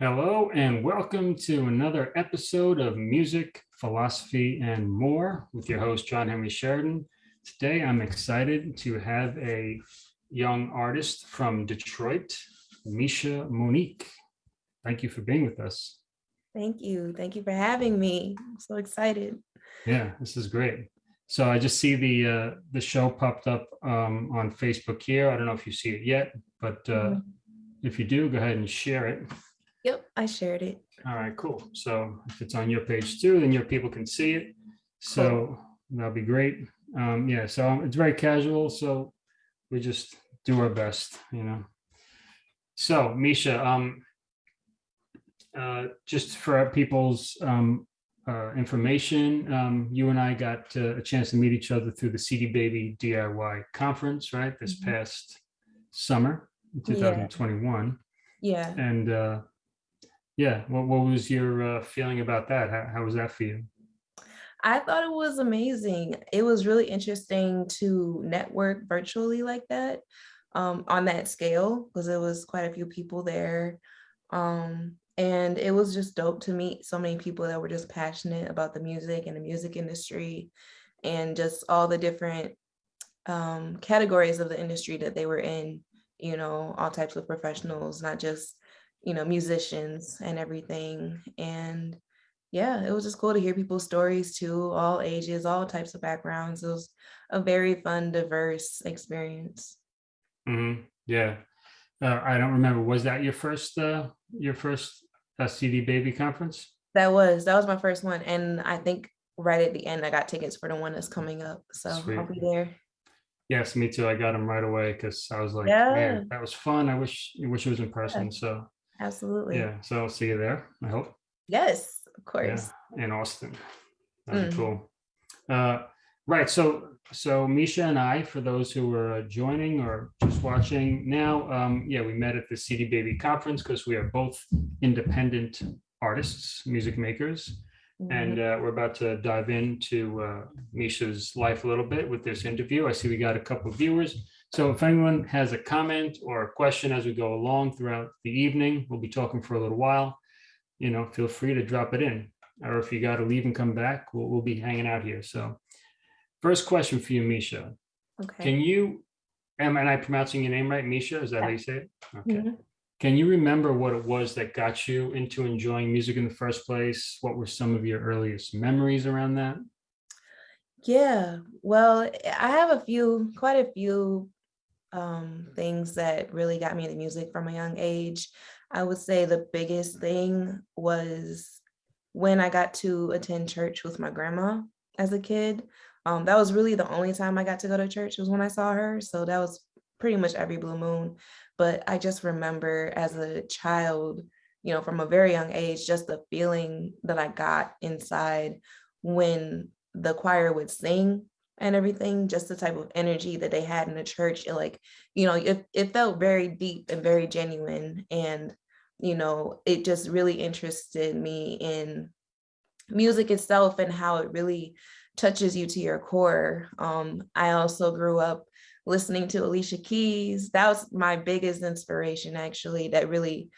Hello and welcome to another episode of Music, Philosophy, and More with your host, John Henry Sheridan. Today, I'm excited to have a young artist from Detroit, Misha Monique. Thank you for being with us. Thank you. Thank you for having me. I'm so excited. Yeah, this is great. So I just see the uh, the show popped up um, on Facebook here. I don't know if you see it yet, but uh, mm -hmm. if you do, go ahead and share it. Yep, I shared it. All right, cool. So if it's on your page too, then your people can see it. So cool. that'll be great. Um, yeah, so it's very casual. So we just do our best, you know. So Misha, um, uh, just for people's um, uh, information, um, you and I got uh, a chance to meet each other through the CD Baby DIY conference, right? This mm -hmm. past summer, 2021. Yeah. yeah. And uh, yeah what, what was your uh, feeling about that how, how was that for you I thought it was amazing. It was really interesting to network virtually like that um, on that scale because it was quite a few people there. Um, and it was just dope to meet so many people that were just passionate about the music and the music industry and just all the different um, categories of the industry that they were in, you know, all types of professionals, not just you know, musicians and everything. And yeah, it was just cool to hear people's stories too, all ages, all types of backgrounds. It was a very fun, diverse experience. Mm -hmm. Yeah. Uh, I don't remember. Was that your first, uh, your first uh, CD Baby conference? That was, that was my first one. And I think right at the end, I got tickets for the one that's coming up. So Sweet. I'll be there. Yes, me too. I got them right away because I was like, yeah. man, that was fun. I wish, I wish it was in person. Yeah. So Absolutely. Yeah. So I'll see you there, I hope. Yes, of course. Yeah, in Austin. That'd mm. be cool. Uh, right. So so Misha and I, for those who are joining or just watching now, um, yeah, we met at the CD Baby conference because we are both independent artists, music makers. Mm -hmm. And uh, we're about to dive into uh, Misha's life a little bit with this interview. I see we got a couple of viewers. So if anyone has a comment or a question as we go along throughout the evening, we'll be talking for a little while, you know, feel free to drop it in. Or if you got to leave and come back, we'll, we'll be hanging out here. So first question for you, Misha. Okay. Can you, am, am I pronouncing your name right? Misha, is that yeah. how you say it? Okay. Mm -hmm. Can you remember what it was that got you into enjoying music in the first place? What were some of your earliest memories around that? Yeah, well, I have a few, quite a few um, things that really got me into music from a young age. I would say the biggest thing was when I got to attend church with my grandma as a kid. Um, that was really the only time I got to go to church was when I saw her. So that was pretty much every blue moon. But I just remember as a child, you know, from a very young age, just the feeling that I got inside when the choir would sing and everything, just the type of energy that they had in the church. It like, you know, it, it felt very deep and very genuine. And, you know, it just really interested me in music itself and how it really touches you to your core. Um, I also grew up listening to Alicia Keys. That was my biggest inspiration actually that really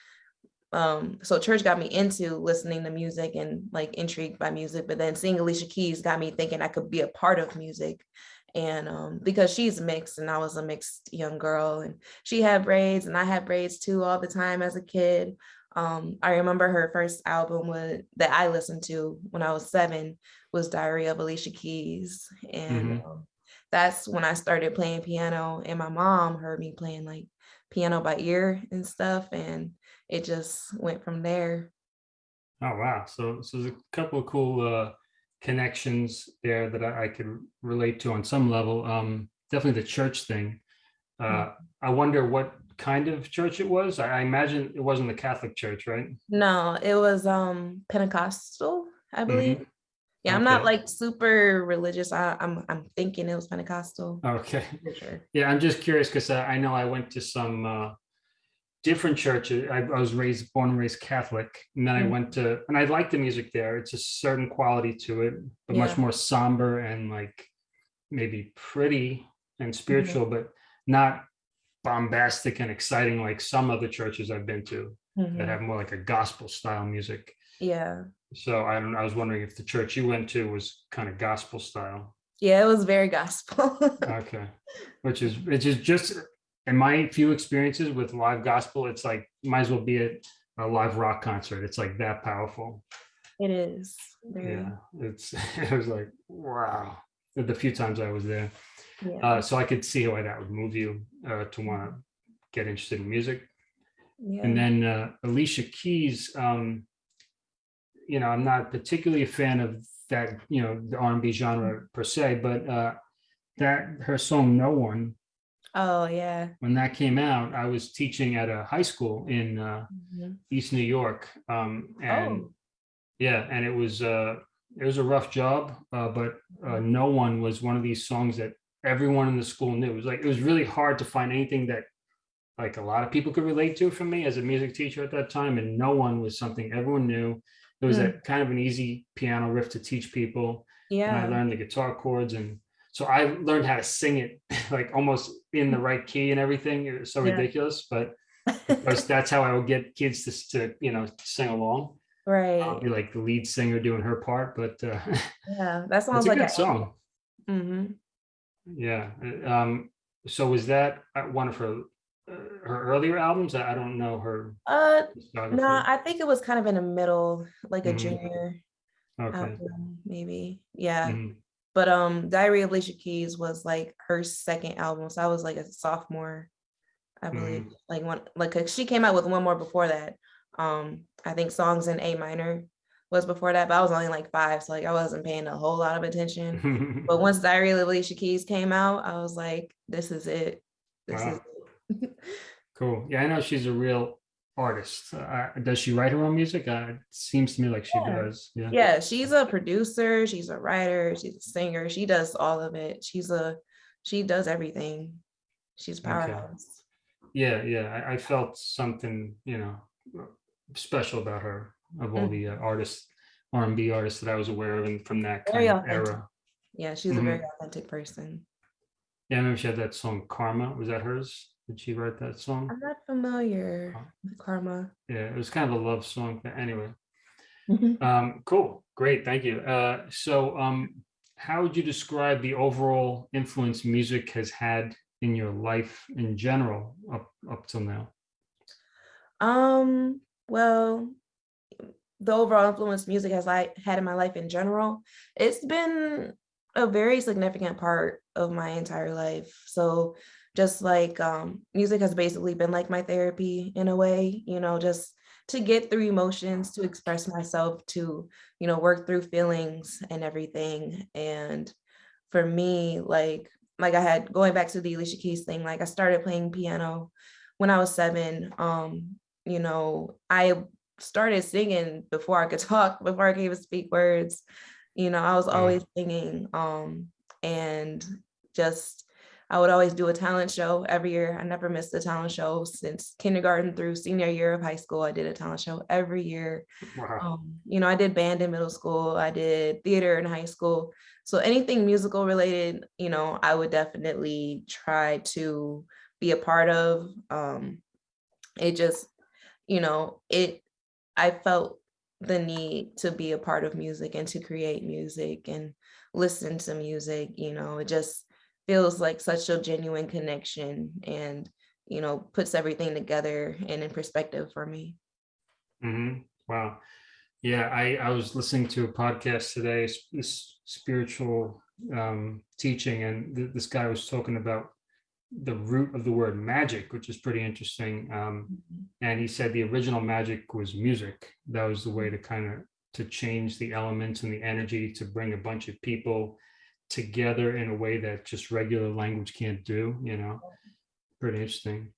um so church got me into listening to music and like intrigued by music but then seeing alicia keys got me thinking i could be a part of music. And um because she's mixed and i was a mixed young girl and she had braids and i had braids too all the time as a kid. Um i remember her first album was that i listened to when i was seven was diary of alicia keys. And mm -hmm. um, that's when i started playing piano and my mom heard me playing like piano by ear and stuff. And it just went from there. Oh, wow. So, so there's a couple of cool uh, connections there that I, I, could relate to on some level. Um, definitely the church thing. Uh, mm. I wonder what kind of church it was. I, I, imagine it wasn't the Catholic church, right? No, it was um, Pentecostal, I believe. Mm -hmm. Yeah, I'm not like super religious. I, am I'm, I'm thinking it was Pentecostal. Okay. Sure. Yeah, I'm just curious because I, I, know I went to some uh, different churches. I, I, was raised, born and raised Catholic, and then mm -hmm. I went to, and I like the music there. It's a certain quality to it, but yeah. much more somber and like maybe pretty and spiritual, mm -hmm. but not bombastic and exciting like some other churches I've been to. that Mhm. have more like a gospel style music. Yeah. So I don't. I was wondering if the church you went to was kind of gospel style. Yeah, it was very gospel. Okay, which is which is just in my few experiences with live gospel, it's like might as well be a, a live rock concert. It's like that powerful. it is. Very, Yeah, it's it was like wow. The few times I was there, yeah. uh, so I could see why that would move you uh, to want to get interested in music. yeah. And then uh, Alicia Keys, um, you know, I'm not particularly a fan of that, you know, the R&B genre per se, but uh, that her song "No One," oh yeah. when that came out, I was teaching at a high school in uh, Mhm. East New York, um, and Oh. yeah, and it was uh, it was a rough job, uh, but uh, "No One" was one of these songs that everyone in the school knew. It was like it was really hard to find anything that like a lot of people could relate to for me as a music teacher at that time, and "No One" was something everyone knew. It was Hmm. a kind of an easy piano riff to teach people Yeah. and I learned the guitar chords and so I learned how to sing it like almost in the right key and everything. It was so Yeah. ridiculous, but because that's how I would get kids to, to you know sing along. Right. I'll be like the lead singer doing her part, but uh, Yeah. That sounds a like good song. Mm -hmm. Yeah. uh, Um, so was that uh, one of her uh, her earlier albums? I don't know her Uh no, I think it was kind of in the middle, like a Mhm. junior okay. album, maybe. Yeah. Mhm. But um Diary of Alicia Keys was like her second album. So I was like a sophomore, I believe. Mm-hmm. Like one like she came out with one more before that. Um, I think songs in A minor was before that, but I was only like five, so like I wasn't paying a whole lot of attention. But once Diary of Alicia Keys came out, I was like, this is it. This Wow. is it. Cool. Yeah, I know she's a real artist. Uh, does she write her own music? Uh, it seems to me like she Yeah. does. Yeah. yeah, she's a producer, she's a writer, she's a singer, she does all of it. She's a she does everything. She's a Okay. Yeah, yeah. I, I felt something, you know, special about her of all Mm. the uh, artists, R and B artists that I was aware of, and from that Very kind of era. Yeah, she's a very authentic person. Yeah, I remember she had that song "Karma." Was that hers? Did she write that song? I'm not familiar Oh. with Karma. Yeah, it was kind of a love song. But anyway, um, cool, great, thank you. Uh, so, um, how would you describe the overall influence music has had in your life in general up up till now? Um, well, the overall influence music has like had in my life in general, it's been a very significant part of my entire life. So just like um music has basically been like my therapy in a way, you know, just to get through emotions, to express myself, to, you know, work through feelings and everything. And for me, like like I had going back to the Alicia Keys thing, like I started playing piano when I was seven. Um, you know, I started singing before I could talk, before I could even speak words. You know, I was always singing. Um, and just I would always do a talent show every year. I never missed a talent show since kindergarten through senior year of high school. I did a talent show every year. Wow. Um, you know, I did band in middle school, I did theater in high school. So anything musical related, you know, I would definitely try to be a part of. Um, it just, you know, it I felt the need to be a part of music and to create music and listen to music, you know, it just feels like such a genuine connection and you know puts everything together and in perspective for me. hmm Wow. Yeah, I, I was listening to a podcast today, this spiritual um, teaching, and th- this guy was talking about the root of the word magic, which is pretty interesting. Um, and he said the original magic was music. That was the way to kind of to change the elements and the energy to bring a bunch of people together in a way that just regular language can't do. You know, pretty interesting.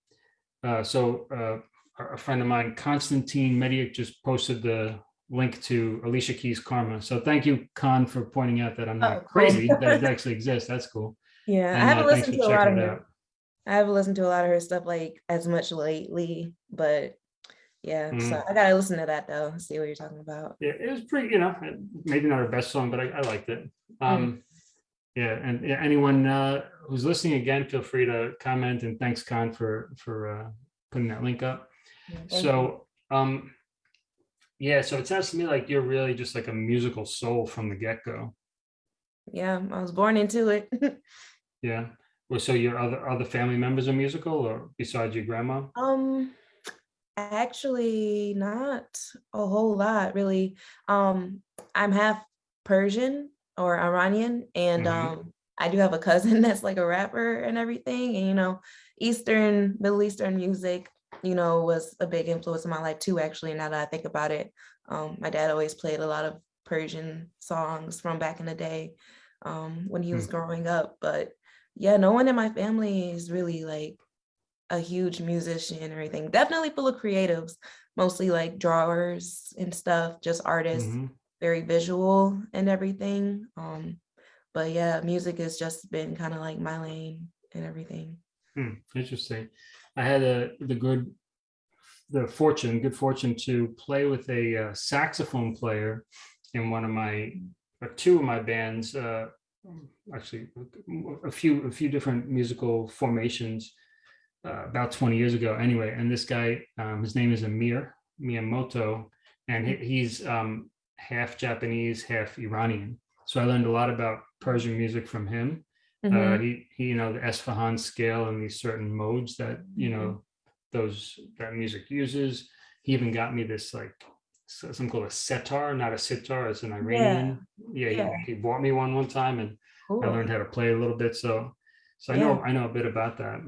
Uh, so uh, a friend of mine, Constantine Mediak, just posted the link to Alicia Keys' Karma. So thank you, Con, for pointing out that I'm not Oh, cool. crazy, that it actually exists. That's cool. Yeah, And, I haven't uh, listened to a lot of her. I haven't listened to a lot of her stuff like as much lately, but yeah, so Mhm. I gotta listen to that though. See what you're talking about. Yeah, it was pretty, you know, maybe not her best song, but I, I liked it. Um, yeah, and yeah, anyone uh, who's listening again, feel free to comment and thanks, Con, for for uh, putting that link up. Yeah, you. So Um, yeah, so it sounds to me like you're really just like a musical soul from the get-go. Yeah, I was born into it. Yeah. Well, so your other other family members are musical or besides your grandma? um, actually not a whole lot really. Um, I'm half Persian or Iranian, and Mhm. um, I do have a cousin that's like a rapper and everything. And you know, Eastern, Middle Eastern music, you know, was a big influence in my life too, actually, now that I think about it. Um, my dad always played a lot of Persian songs from back in the day, um, when he was Hmm. growing up. But yeah, no one in my family is really like a huge musician or anything. Definitely full of creatives, mostly like drawers and stuff, just artists, Mhm. Very visual and everything. Um, but yeah, music has just been kind of like my lane and everything. Hmm, interesting. I had a the good the fortune, good fortune to play with a uh, saxophone player in one of my or two of my bands. Uh, actually, a few a few different musical formations uh, about 20 years ago. Anyway, and this guy, um, his name is Amir Miyamoto, and he, he's um, half Japanese, half Iranian. So I learned a lot about Persian music from him. Uh, Mhm. he, he, you know, the Esfahan scale and these certain modes that, you know, those, that music uses. He even got me this like, so- something called a setar, not a sitar, it's an Iranian. Yeah, he- yeah. he, bought me one one time and I learned how to play a little bit. So, so I Yeah. know, I know a bit about that.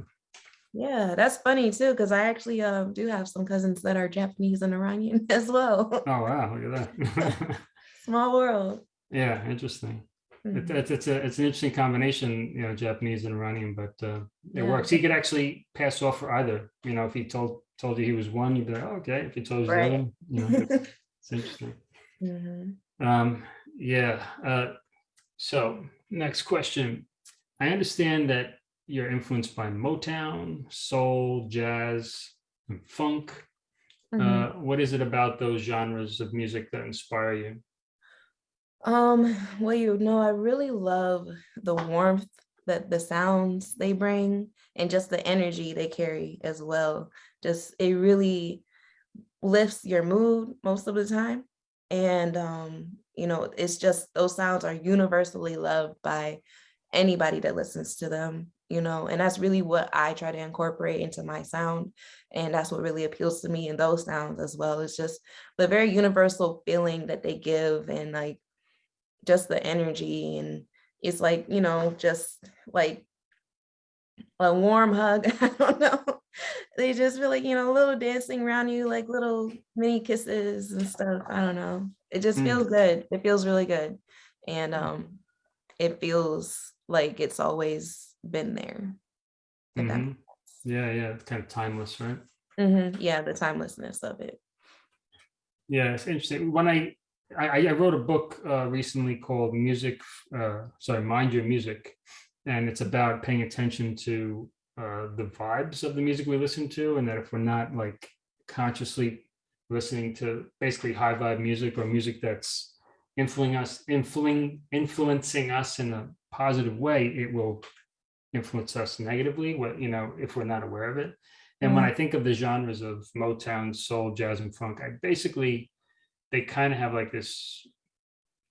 Yeah, that's funny too, because I actually um do have some cousins that are Japanese and Iranian as well. Oh, wow, look at that. Small world. Yeah, interesting. It, Mhm. it's, it's a, it's an interesting combination, you know, Japanese and Iranian, but uh, it Yeah. works. He could actually pass off for either, you know, if he told, told you he was one, you'd be like, oh, okay. If he told you the other, you know, it's it's interesting. Mhm. Um, yeah. Uh, so next question. I understand that you're influenced by Motown, soul, jazz, and funk. Mhm. Uh, what is it about those genres of music that inspire you? Um, well, you know, I really love the warmth that the sounds they bring and just the energy they carry as well. Just it really lifts your mood most of the time. And um, you know, it's just those sounds are universally loved by anybody that listens to them, you know, and that's really what I try to incorporate into my sound. And that's what really appeals to me in those sounds as well. It's just the very universal feeling that they give and like just the energy and it's like you know just like a warm hug i don't know they just feel like you know a little dancing around you like little mini kisses and stuff i don't know it just Mm. feels good it feels really good and um it feels like it's always been there Mhm. Yeah, yeah, it's kind of timeless, right? Mhm, yeah the timelessness of it Yeah, it's interesting. When I I, I wrote a book uh, recently called "Music," uh, sorry, "Mind Your Music," and it's about paying attention to uh, the vibes of the music we listen to, and that if we're not like consciously listening to basically high vibe music or music that's influencing us, influencing influencing us in a positive way, it will influence us negatively. What you know, if we're not aware of it. And when Mhm. I think of the genres of Motown, soul, jazz, and funk, I basically they kind of have like this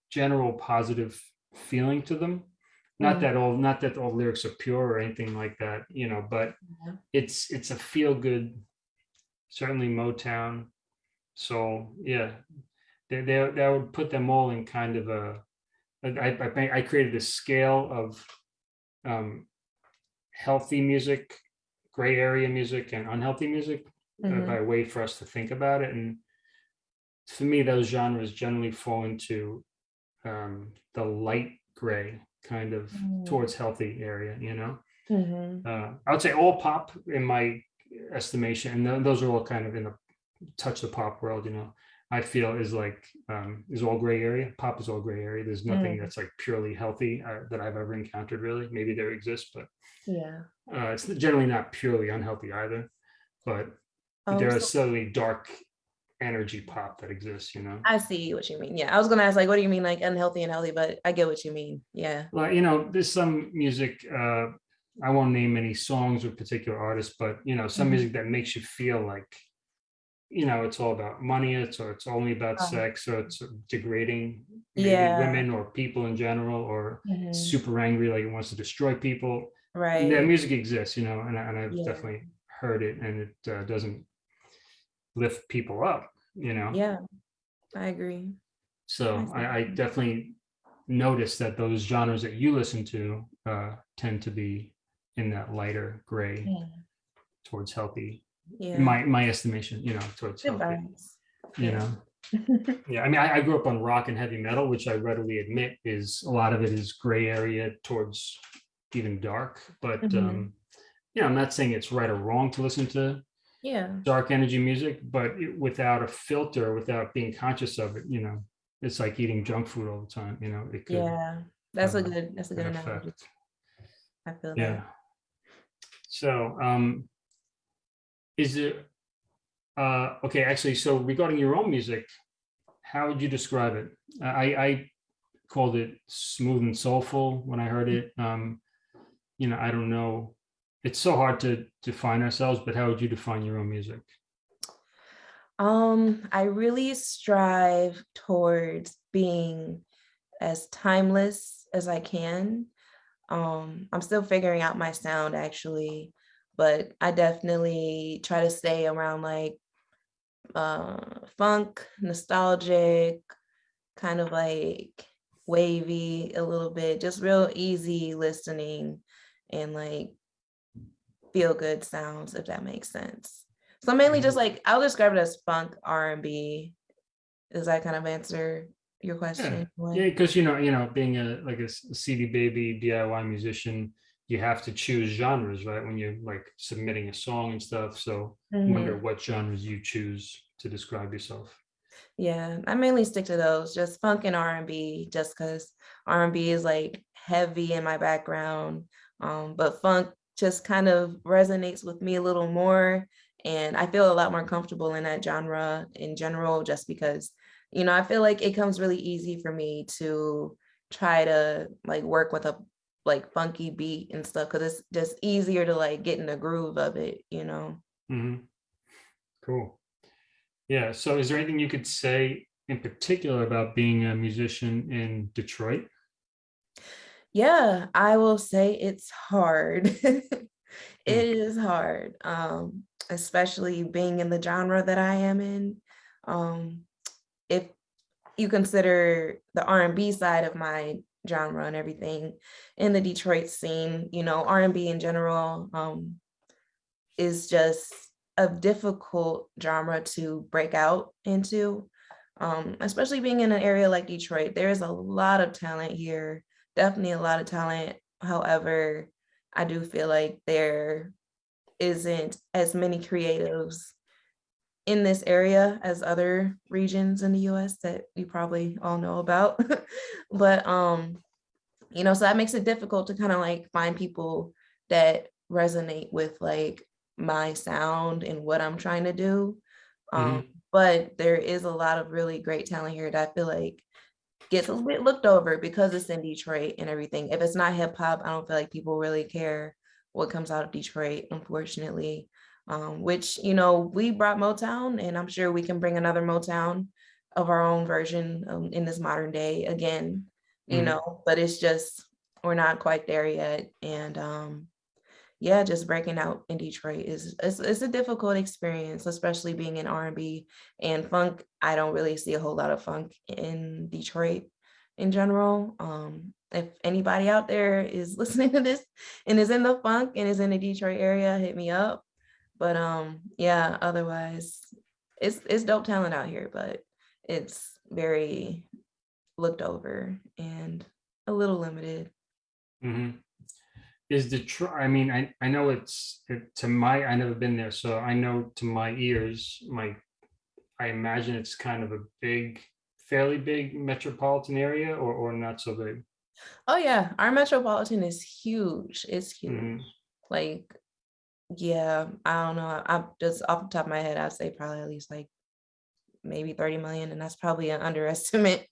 general positive feeling to them. Not Mhm. that all not that all lyrics are pure or anything like that, you know, but Yeah. it's it's a feel good, certainly Motown, soul, yeah. They, they, that would put them all in kind of a, I, I, think I created this scale of um, healthy music, gray area music, and unhealthy music uh, Mhm. by a way for us to think about it. And for me, those genres generally fall into um, the light gray kind of Mm. towards healthy area, you know? Mhm. Uh, I would say all pop in my estimation, and tho- those are all kind of in the touch the pop world, you know. I feel is like um, is all gray area. Pop is all gray area. There's nothing Mm. that's like purely healthy uh, that I've ever encountered. Really, maybe there exists, but yeah uh, it's generally not purely unhealthy either. But Oh, there so- is certainly dark energy pop that exists. You know, I see what you mean. Yeah, I was gonna ask like, what do you mean like unhealthy and healthy? But I get what you mean. Yeah. well, you know, there's some music. Uh, I won't name any songs or particular artists, but you know, some Mhm. music that makes you feel like you know, it's all about money, it's, or it's only about Oh. sex, so it's degrading maybe Yeah. women or people in general, or Mhm. super angry, like it wants to destroy people. Right. Yeah, music exists, you know, and, I- and I've Yeah. definitely heard it and it uh, doesn't lift people up, you know? Yeah, I agree. So I. I, I definitely notice that those genres that you listen to uh, tend to be in that lighter gray Yeah. towards healthy, Yeah. my, my estimation, you know, towards healthy, you Yeah. know? Yeah, I mean, I, I grew up on rock and heavy metal, which I readily admit is, a lot of it is gray area towards even dark, but Mhm. um, you know, I'm not saying it's right or wrong to listen to Yeah. dark energy music, but it- without a filter, without being conscious of it, you know, it's like eating junk food all the time, you know, it could Yeah. That's a good, that's a good an analogy. I feel Yeah. that. So, um, is there, uh, okay, actually, so regarding your own music, how would you describe it? I, I called it smooth and soulful when I heard it. Um, you know, I don't know. It's so hard to define ourselves, but how would you define your own music? Um, I really strive towards being as timeless as I can. Um, I'm still figuring out my sound actually, but I definitely try to stay around like uh funk, nostalgic, kind of like wavy a little bit, just real easy listening and like feel good sounds, if that makes sense. So mainly just like I'll describe it as funk R and B. Does that kind of answer your question? Yeah, because you know, you know, being a like a CD baby DIY musician, you have to choose genres, right? When you're like submitting a song and stuff. So I Mhm. wonder what genres you choose to describe yourself. Yeah, I mainly stick to those, just funk and R and B, just because R and B is like heavy in my background. Um, but funk just kind of resonates with me a little more, and I feel a lot more comfortable in that genre in general, just because, you know, I feel like it comes really easy for me to try to like work with a like funky beat and stuff, because it's just easier to like get in the groove of it, you know. Mm-hmm. Cool. Yeah. So is there anything you could say in particular about being a musician in Detroit? Yeah, I will say it's hard. It is hard, um, especially being in the genre that I am in. Um, if you consider the R&B side of my genre and everything in the Detroit scene, you know, R&B in general um, is just a difficult genre to break out into, um, especially being in an area like Detroit. There is a lot of talent here, definitely a lot of talent. However, I do feel like there isn't as many creatives in this area as other regions in the US that we probably all know about. but um, you know, so that makes it difficult to kind of like find people that resonate with like my sound and what I'm trying to do. Um, but there is a lot of really great talent here that I feel like gets a bit looked over because it's in Detroit and everything. If it's not hip hop, I don't feel like people really care what comes out of Detroit, unfortunately. Um, which you know we brought Motown, and I'm sure we can bring another Motown of our own version um, in this modern day again. You Mhm. know, but it's just we're not quite there yet, and um, yeah, just breaking out in Detroit is it's, it's a difficult experience, especially being in R&B and funk. I don't really see a whole lot of funk in Detroit in general. Um, if anybody out there is listening to this and is in the funk and is in the Detroit area, hit me up. But um, yeah, otherwise, it's it's dope talent out here, but it's very looked over and a little limited. hmm Is Detroit, I mean, I, I know it's, it, to my, I never been there, so I know to my ears, my, I imagine it's kind of a big, fairly big metropolitan area or, or not so big. Oh yeah, our metropolitan is huge. It's huge. Mhm. Like, yeah, I don't know. I, I'm just off the top of my head, I'd say probably at least like maybe 30 million, and that's probably an underestimate.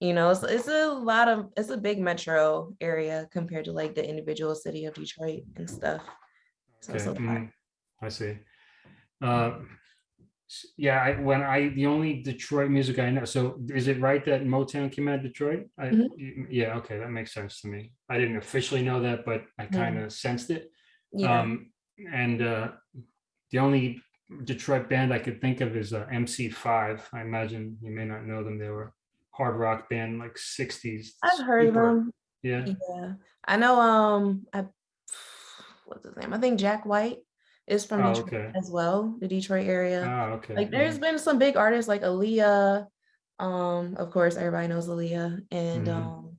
You know, it's, it's a lot of it's a big metro area compared to like the individual city of Detroit and stuff. So Okay, mhm, I see. Uh, Yeah, I, when I, the only Detroit music I know, so is it right that Motown came out of Detroit? I, Mhm. yeah, okay, that makes sense to me. I didn't officially know that, but I kind of sensed it. Yeah. Um, and uh, the only Detroit band I could think of is uh, MC5. I imagine you may not know them. They were hard rock band, like 60s. I've heard of them. Yeah. Yeah. I know um I what's his name? I think Jack White is from Oh, Detroit okay. as well, the Detroit area. Ah, okay. Like there's mhm, been some big artists like Aaliyah. Um, of course, everybody knows Aaliyah. And Mhm. um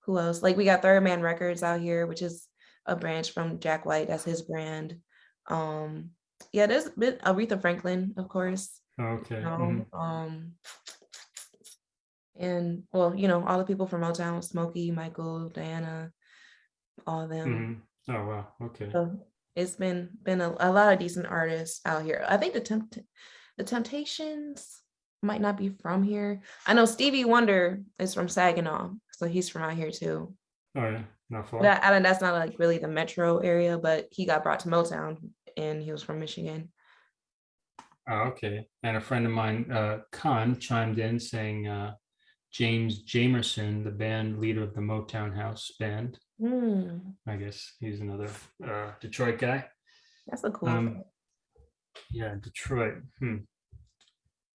who else? Like we got Third Man Records out here, which is a branch from Jack White. That's his brand. Um, yeah, there's been Aretha Franklin, of course. Okay. you know, mhm, um and well, you know, all the people from Motown, Smokey, Michael, Diana, all of them. mhm. Oh, wow. Okay. So it's been been a, a lot of decent artists out here. I think the tempt the Temptations might not be from here. I know Stevie Wonder is from Saginaw, so he's from out here too. Oh, yeah. Not far. But I, that's not like really the metro area, but he got brought to Motown and he was from Michigan. Oh, okay. And a friend of mine, uh, Khan, chimed in saying uh, James Jamerson, the band leader of the Motown House band. Hmm, I guess he's another uh, Detroit guy. that's a cool. Um, Yeah, Detroit. Hmm.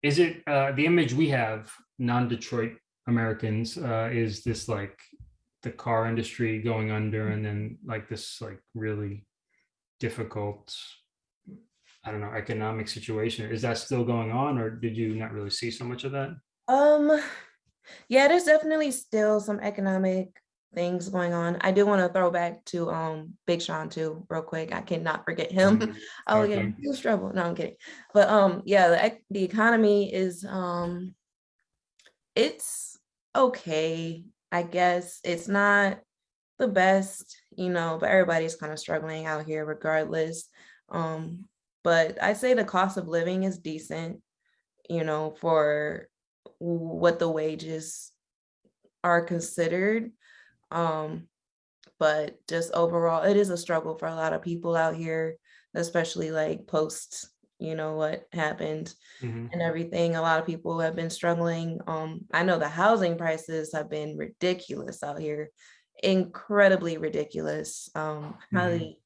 Is it uh, the image we have, non-Detroit Americans, uh, is this like the car industry going under and then like this like really difficult, I don't know, economic situation? Is that still going on or did you not really see so much of that? Um, yeah, there's definitely still some economic things going on. I do want to throw back to um Big Sean too, real quick. I cannot forget him. Mhm. Oh yeah, Okay. huge trouble. No, I'm kidding. But um, yeah, the the economy is um, it's okay. I guess it's not the best, you know, but everybody's kind of struggling out here regardless. Um, but I say the cost of living is decent, you know, for what the wages are considered. Um, but just overall, it is a struggle for a lot of people out here, especially like post, you know, what happened Mhm. and everything. A lot of people have been struggling. Um, I know the housing prices have been ridiculous out here, incredibly ridiculous. Um, Mhm. highly,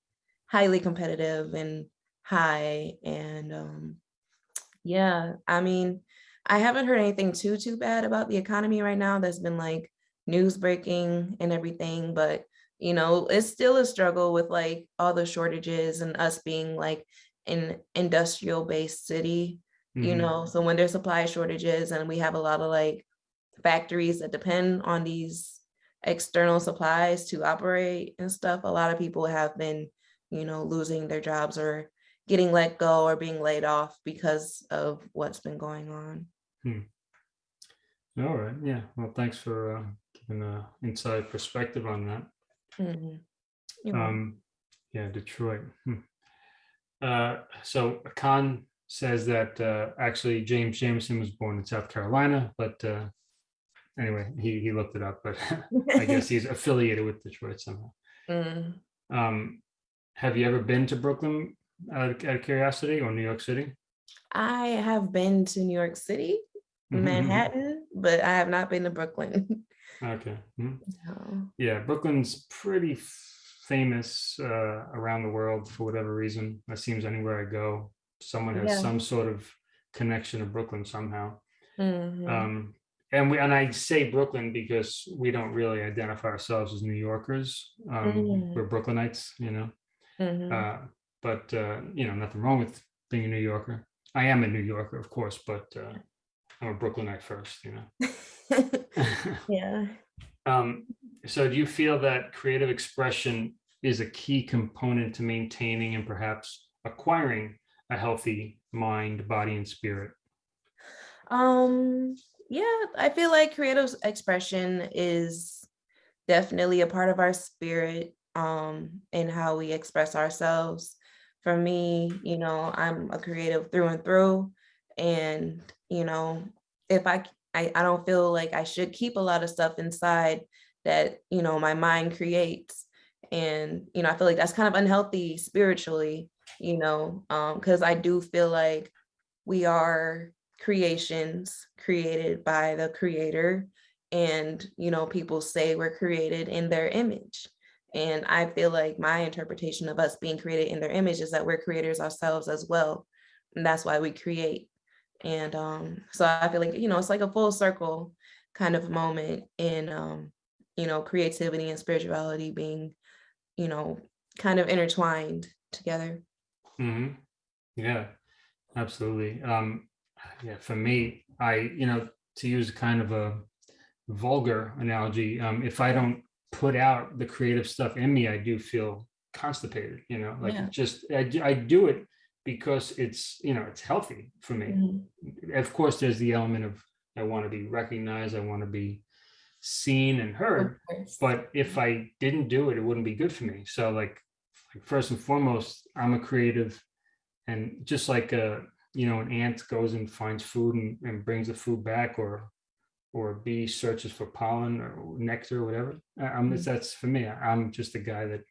highly competitive and high. And um, yeah, I mean, I haven't heard anything too too bad about the economy right now. That's been like news breaking and everything, but you know, it's still a struggle with like all the shortages and us being like an industrial based city you Mhm. know so when there's supply shortages and we have a lot of like factories that depend on these external supplies to operate and stuff a lot of people have been you know losing their jobs or getting let go or being laid off because of what's been going on All right. Yeah. Well, thanks for uh, giving an inside perspective on that. Mhm. You're. Um, yeah, Detroit. Hmm. Uh, so Khan says that uh, actually James Jamerson was born in South Carolina, but uh, anyway, he he looked it up, but I guess he's affiliated with Detroit somehow. Mm. Um, have you ever been to Brooklyn out of, out of curiosity or New York City? i have been to new york city Mhm, mhm. manhattan but i have not been to brooklyn Okay. Mhm. No. Yeah, Brooklyn's pretty f- famous uh, around the world for whatever reason. It seems anywhere I go, someone has Yeah. some sort of connection to Brooklyn somehow. Mhm. Um, and we and I say Brooklyn because we don't really identify ourselves as New Yorkers. Um, Mm. We're Brooklynites, you know. Mhm. Uh, but uh, you know, nothing wrong with being a New Yorker. I am a New Yorker, of course, but uh, I'm a Brooklynite first, you know. yeah Um, so do you feel that creative expression is a key component to maintaining and perhaps acquiring a healthy mind, body, and spirit? Um, yeah, I feel like creative expression is definitely a part of our spirit um and how we express ourselves. For me, you know, I'm a creative through and through and you know, if I I don't feel like I should keep a lot of stuff inside that, you know, my mind creates. And, you know, I feel like that's kind of unhealthy spiritually, you know, um, because I do feel like we are creations created by the creator. And you know people say we're created in their image. And i feel like my interpretation of us being created in their image is that we're creators ourselves as well. And that's why we create. And um so i feel like you know it's like a full circle kind of moment in um you know creativity and spirituality being you know kind of intertwined together hmm Yeah, absolutely. Um, yeah, for me, I, you know, to use kind of a vulgar analogy, um, if I don't put out the creative stuff in me, I do feel constipated, you know, like Yeah. just, I, do- I do it because it's, you know, it's healthy for me. Mhm. Of course, there's the element of, I want to be recognized, I want to be seen and heard, but if I didn't do it, it wouldn't be good for me. So like, like first and foremost, I'm a creative and just like a, you know, an ant goes and finds food and, and brings the food back or or a bee searches for pollen or nectar or whatever. I- I'm Mhm. that's for me. I'm just a guy that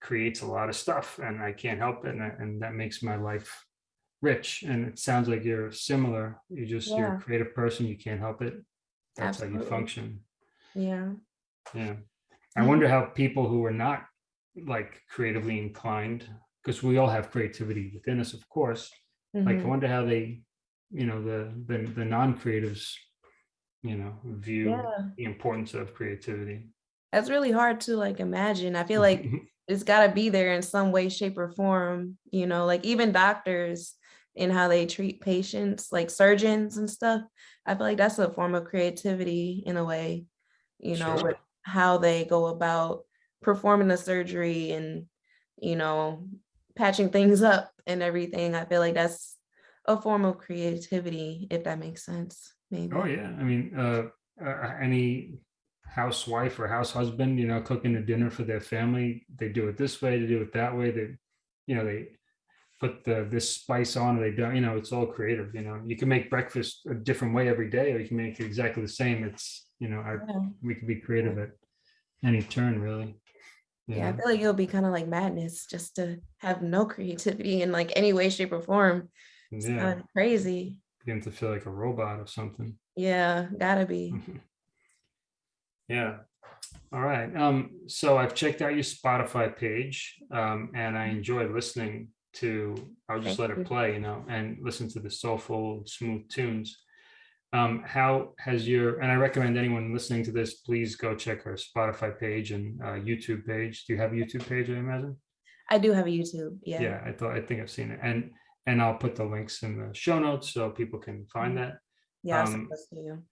creates a lot of stuff and I can't help it. And, I- and that makes my life rich. And it sounds like you're similar. You just you're a creative person, you can't help it. That's how you function. Yeah Yeah. I Mhm. wonder how people who are not like creatively inclined, because we all have creativity within us, of course. Like I Mhm. wonder how they, you know, the the the non-creatives, you know, view yeah the importance of creativity. that's really hard to like imagine i feel like it's got to be there in some way shape or form you know like even doctors and how they treat patients like surgeons and stuff i feel like that's a form of creativity in a way you know Sure. with how they go about performing the surgery and you know patching things up and everything i feel like that's a form of creativity if that makes sense maybe Oh yeah, I mean, uh, uh, any housewife or house husband, you know, cooking a dinner for their family, they do it this way, they do it that way. They, you know, they put the this spice on, or they don't. You know, it's all creative. You know, you can make breakfast a different way every day, or you can make it exactly the same. It's you know, I, yeah. we can be creative at any turn, really. you Yeah, I feel like it'll be kind of like madness just to have no creativity in like any way, shape, or form. It's yeah, kind of crazy. begin to feel like a robot or something. Yeah, gotta be. Yeah. All right. Um, so I've checked out your Spotify page, um, and I enjoyed listening to, I'll just Thank let you. it play, you know, and listen to the soulful, smooth tunes. Um, how has your, and I recommend anyone listening to this, please go check our Spotify page and uh, YouTube page. Do you have a YouTube page, I imagine? I do have a YouTube. Yeah. Yeah, I thought, I think I've seen it. And, and I'll put the links in the show notes so people can find that. Yeah, Um, send this to you.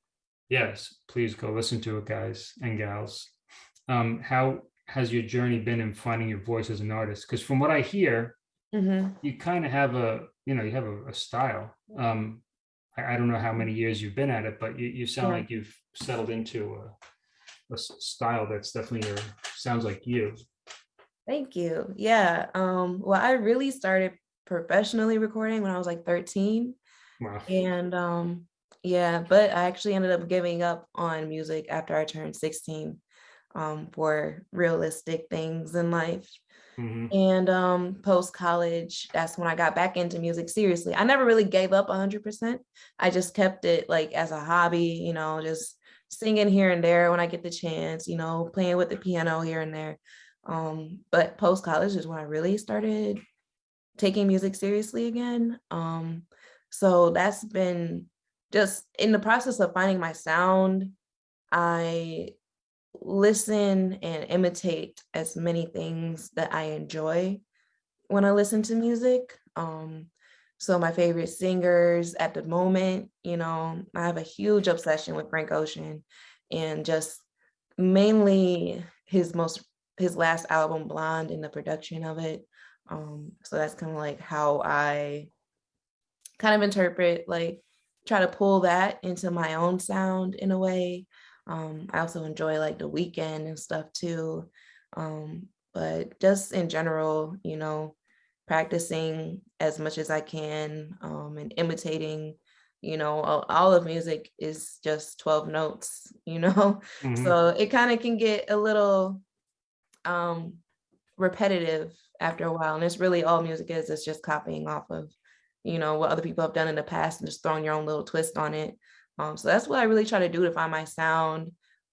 yes, please go listen to it, guys and gals. Um, how has your journey been in finding your voice as an artist? Because from what I hear, Mhm. you kind of have a, you know, you have a, a style. Um, I, I don't know how many years you've been at it, but you, you sound Yeah. like you've settled into a style that's definitely your, sounds like you. Thank you. Yeah. Um, well, I really started professionally recording when I was like 13. Wow. And um, yeah, but I actually ended up giving up on music after I turned 16 um, for realistic things in life. Hmm And um, post college, that's when I got back into music seriously. I never really gave up 100%. I just kept it like as a hobby, you know, just singing here and there when I get the chance, you know, playing with the piano here and there. Um, but post college is when I really started taking music seriously again. Um, so that's been just in the process of finding my sound. I listen and imitate as many things that I enjoy when I listen to music. Um, so my favorite singers at the moment, you know, I have a huge obsession with Frank Ocean and just mainly his most his last album Blonde and the production of it. Um, so that's kind of like how I kind of interpret like try to pull that into my own sound in a way. Um, I also enjoy like the Weeknd and stuff too. Um, but just in general, you know, practicing as much as I can um, and imitating, you know, all, all of music is just 12 notes, you know? Mhm. So it kind of can get a little um, repetitive after a while. And it's really all music is, it's just copying off of you know, what other people have done in the past and just throwing your own little twist on it. Um, so that's what I really try to do to find my sound.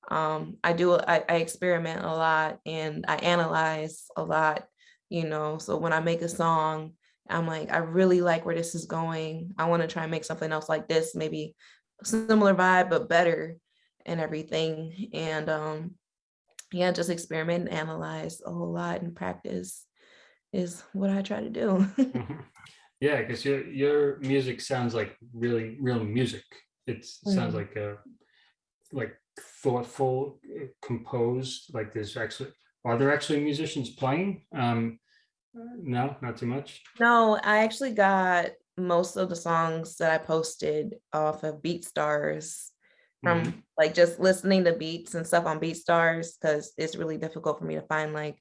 Um, I do, I, I experiment a lot and I analyze a lot, you know, so when I make a song, I'm like, I really like where this is going. I want to try and make something else like this, maybe similar vibe, but better and everything. And um, yeah, just experiment and analyze a whole lot and practice is what I try to do. Mhm. Yeah, because your your music sounds like really real music. It sounds Mhm. like a like thoughtful, composed. Like there's actually are there actually musicians playing? Um, no, not too much. No, I actually got most of the songs that I posted off of BeatStars from Mhm. like just listening to beats and stuff on BeatStars because it's really difficult for me to find like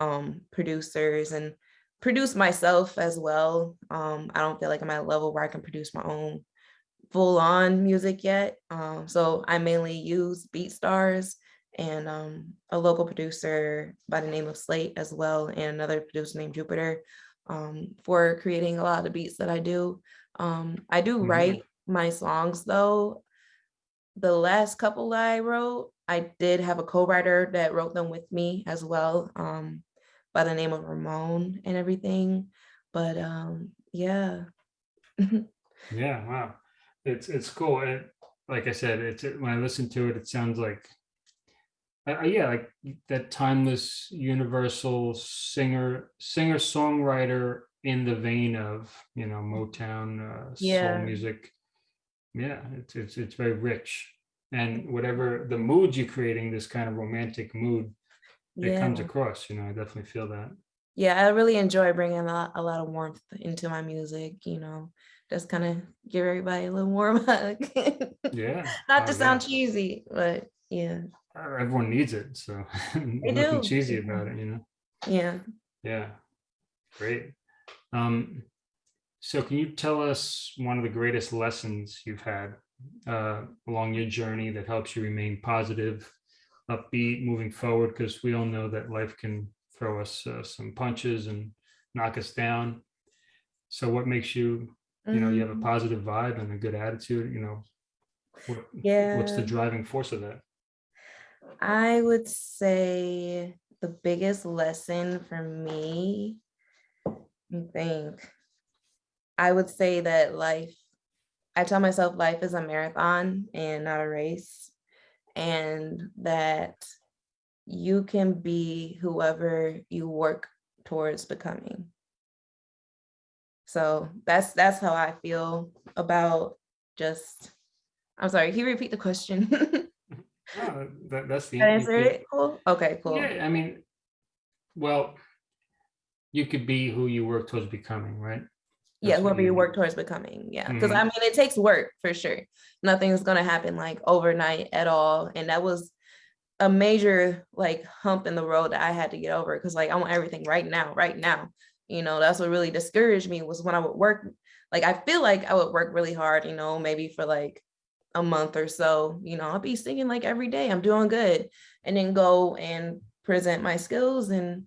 um producers and produce myself as well. Um, I don't feel like I'm at a level where I can produce my own full on music yet. Um, so I mainly use BeatStars and um, a local producer by the name of Slate as well, and another producer named Jupiter um, for creating a lot of the beats that I do. Um, I do Mhm. write my songs though. The last couple that I wrote, I did have a co-writer that wrote them with me as well, um, by the name of Ramon and everything. But um, yeah. Yeah, wow. It's it's cool. And like I said, it's when I listen to it, it sounds like uh, yeah, like that timeless universal singer singer songwriter in the vein of, you know, Motown uh, soul music. Yeah, it's it's it's very rich. And whatever the mood you're creating, this kind of romantic mood, it Yeah. comes across, you know, I definitely feel that. Yeah, I really enjoy bringing a lot, a lot of warmth into my music, you know, just kind of give everybody a little warm hug. Yeah. Not to oh, sound cheesy, but yeah, Uh, Everyone needs it, so nothing do, cheesy about it, you know. yeah. Yeah, great. Um, so can you tell us one of the greatest lessons you've had uh, along your journey that helps you remain positive, upbeat, moving forward? Because we all know that life can throw us uh, some punches and knock us down. So what makes you, you know, you have a Mhm. positive vibe and a good attitude, you know, what, Yeah. what's the driving force of that? I would say the biggest lesson for me, I think, I would say that life, I tell myself life is a marathon and not a race, and that you can be whoever you work towards becoming. So that's that's how I feel about just, I'm sorry, can you repeat the question? Oh, that, that's the Did I you- answer it? Cool. Okay, cool. Yeah, I mean, well, you could be who you work towards becoming, right? Yeah, That's what whoever you you- work towards becoming. Yeah. Because Mhm. I mean, it takes work for sure. Nothing's going to happen like overnight at all. And that was a major like hump in the road that I had to get over because like I want everything right now, right now. You know, that's what really discouraged me was when I would work. Like, I feel like I would work really hard, you know, maybe for like a month or so. You know, I'll be singing like every day. I'm doing good. And then go and present my skills and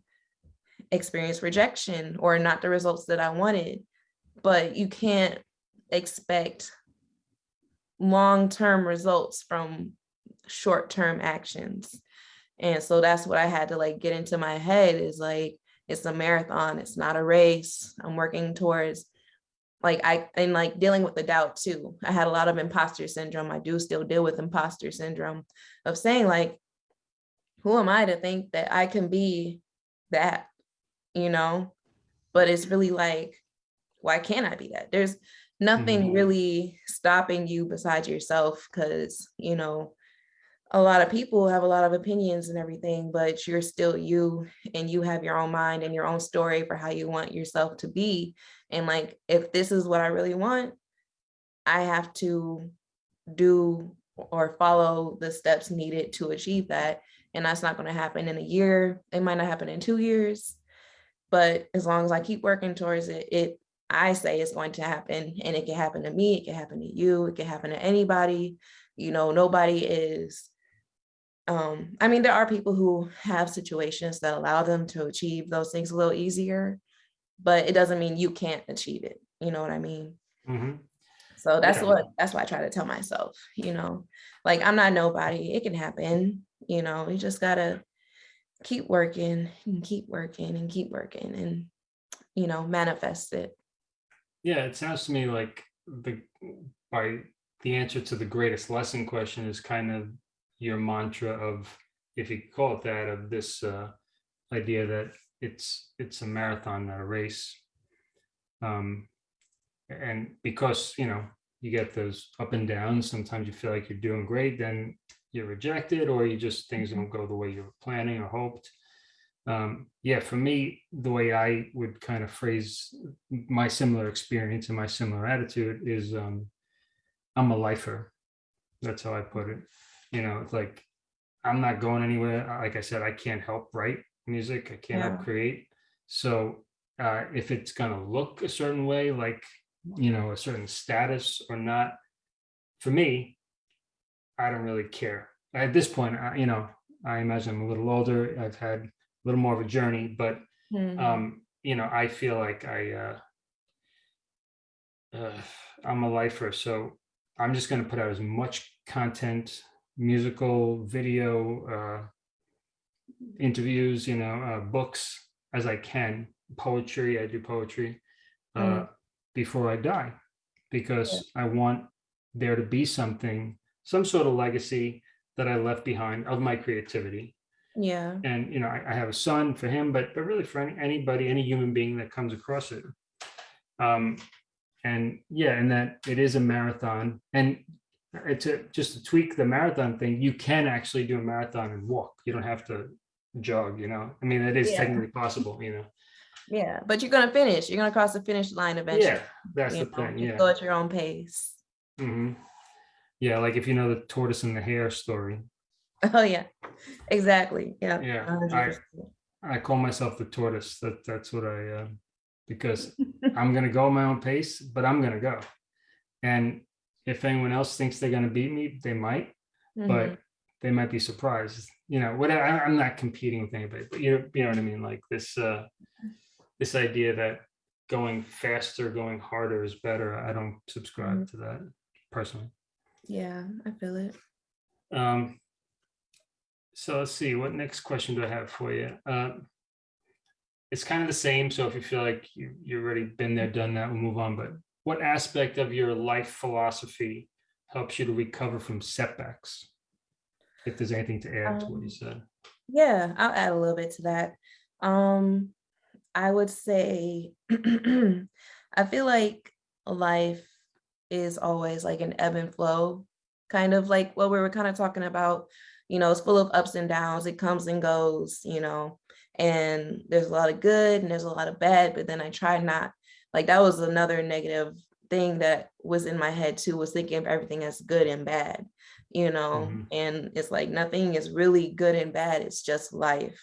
experience rejection or not the results that I wanted but you can't expect long-term results from short-term actions. And so that's what I had to like get into my head is like it's a marathon, it's not a race. I'm working towards like I and like dealing with the doubt too. I had a lot of imposter syndrome. I do still deal with imposter syndrome of saying like who am I to think that I can be that, you know? But it's really like why can't I be that? There's nothing Mhm. really stopping you besides yourself because, you know, a lot of people have a lot of opinions and everything, but you're still you and you have your own mind and your own story for how you want yourself to be. And like, if this is what I really want, I have to do or follow the steps needed to achieve that. And that's not going to happen in a year. It might not happen in two years. But as long as I keep working towards it, it I say it's going to happen. And it can happen to me, it can happen to you, it can happen to anybody. You know, nobody is um, I mean, there are people who have situations that allow them to achieve those things a little easier. but it doesn't mean you can't achieve it. You know what I mean? Mhm. So that's Yeah. what that's why I try to tell myself, you know, like I'm not nobody. It can happen, you know, you just gotta keep working and keep working and keep working and you know, manifest it. Yeah, it sounds to me like the by the answer to the greatest lesson question is kind of your mantra of, if you call it that, of this uh, idea that it's it's a marathon, not a race. Um, and because you know you get those up and downs, sometimes you feel like you're doing great, then you're rejected, or you just things don't go the way you were planning or hoped. Um, yeah, for me, the way I would kind of phrase my similar experience and my similar attitude is um, I'm a lifer. That's how I put it. You know, it's like I'm not going anywhere. Like I said, I can't help write music. I can't help create. So uh, if it's gonna look a certain way, like you know, a certain status or not, for me, I don't really care. At this point, I, you know, I imagine I'm a little older. I've had a little more of a journey, but Mhm. um, you know, I feel like I, uh, uh, I'm a lifer, so I'm just going to put out as much content, musical, video, uh, interviews, you know, uh, books as I can. Poetry, I do poetry uh, Mm. before I die, because I want there to be something, some sort of legacy that I left behind of my creativity yeah. and you know I, I have a son for him but but really for any, anybody any human being that comes across it um and yeah and that it is a marathon and it's a, just to tweak the marathon thing you can actually do a marathon and walk you don't have to jog you know i mean it is Yeah. technically possible you know Yeah. But you're gonna finish. You're gonna cross the finish line eventually. yeah that's you the know, thing just yeah Go at your own pace. hmm yeah like if you know the tortoise and the hare story Oh yeah. Exactly. Yeah. yeah a hundred i i call myself the tortoise that that's what i uh because I'm gonna go my own pace, but I'm gonna go. And if anyone else thinks they're gonna beat me, they might, Mhm. but they might be surprised. You know, what I, I'm not competing with anybody, but you know, you know what I mean? Like this uh this idea that going faster, going harder is better. I don't subscribe to that personally. yeah, I feel it. Um, so let's see, what next question do I have for you? Uh, it's kind of the same. So if you feel like you, you've already been there, done that, we'll move on. But what aspect of your life philosophy helps you to recover from setbacks? If there's anything to add to what you Um, said. Yeah, I'll add a little bit to that. Um, I would say I feel like life is always like an ebb and flow, kind of like what we were kind of talking about. You know, it's full of ups and downs, it comes and goes, you know, and there's a lot of good and there's a lot of bad, but then I try not like that was another negative thing that was in my head too, was thinking of everything as good and bad, you know, Mhm. and it's like nothing is really good and bad, it's just life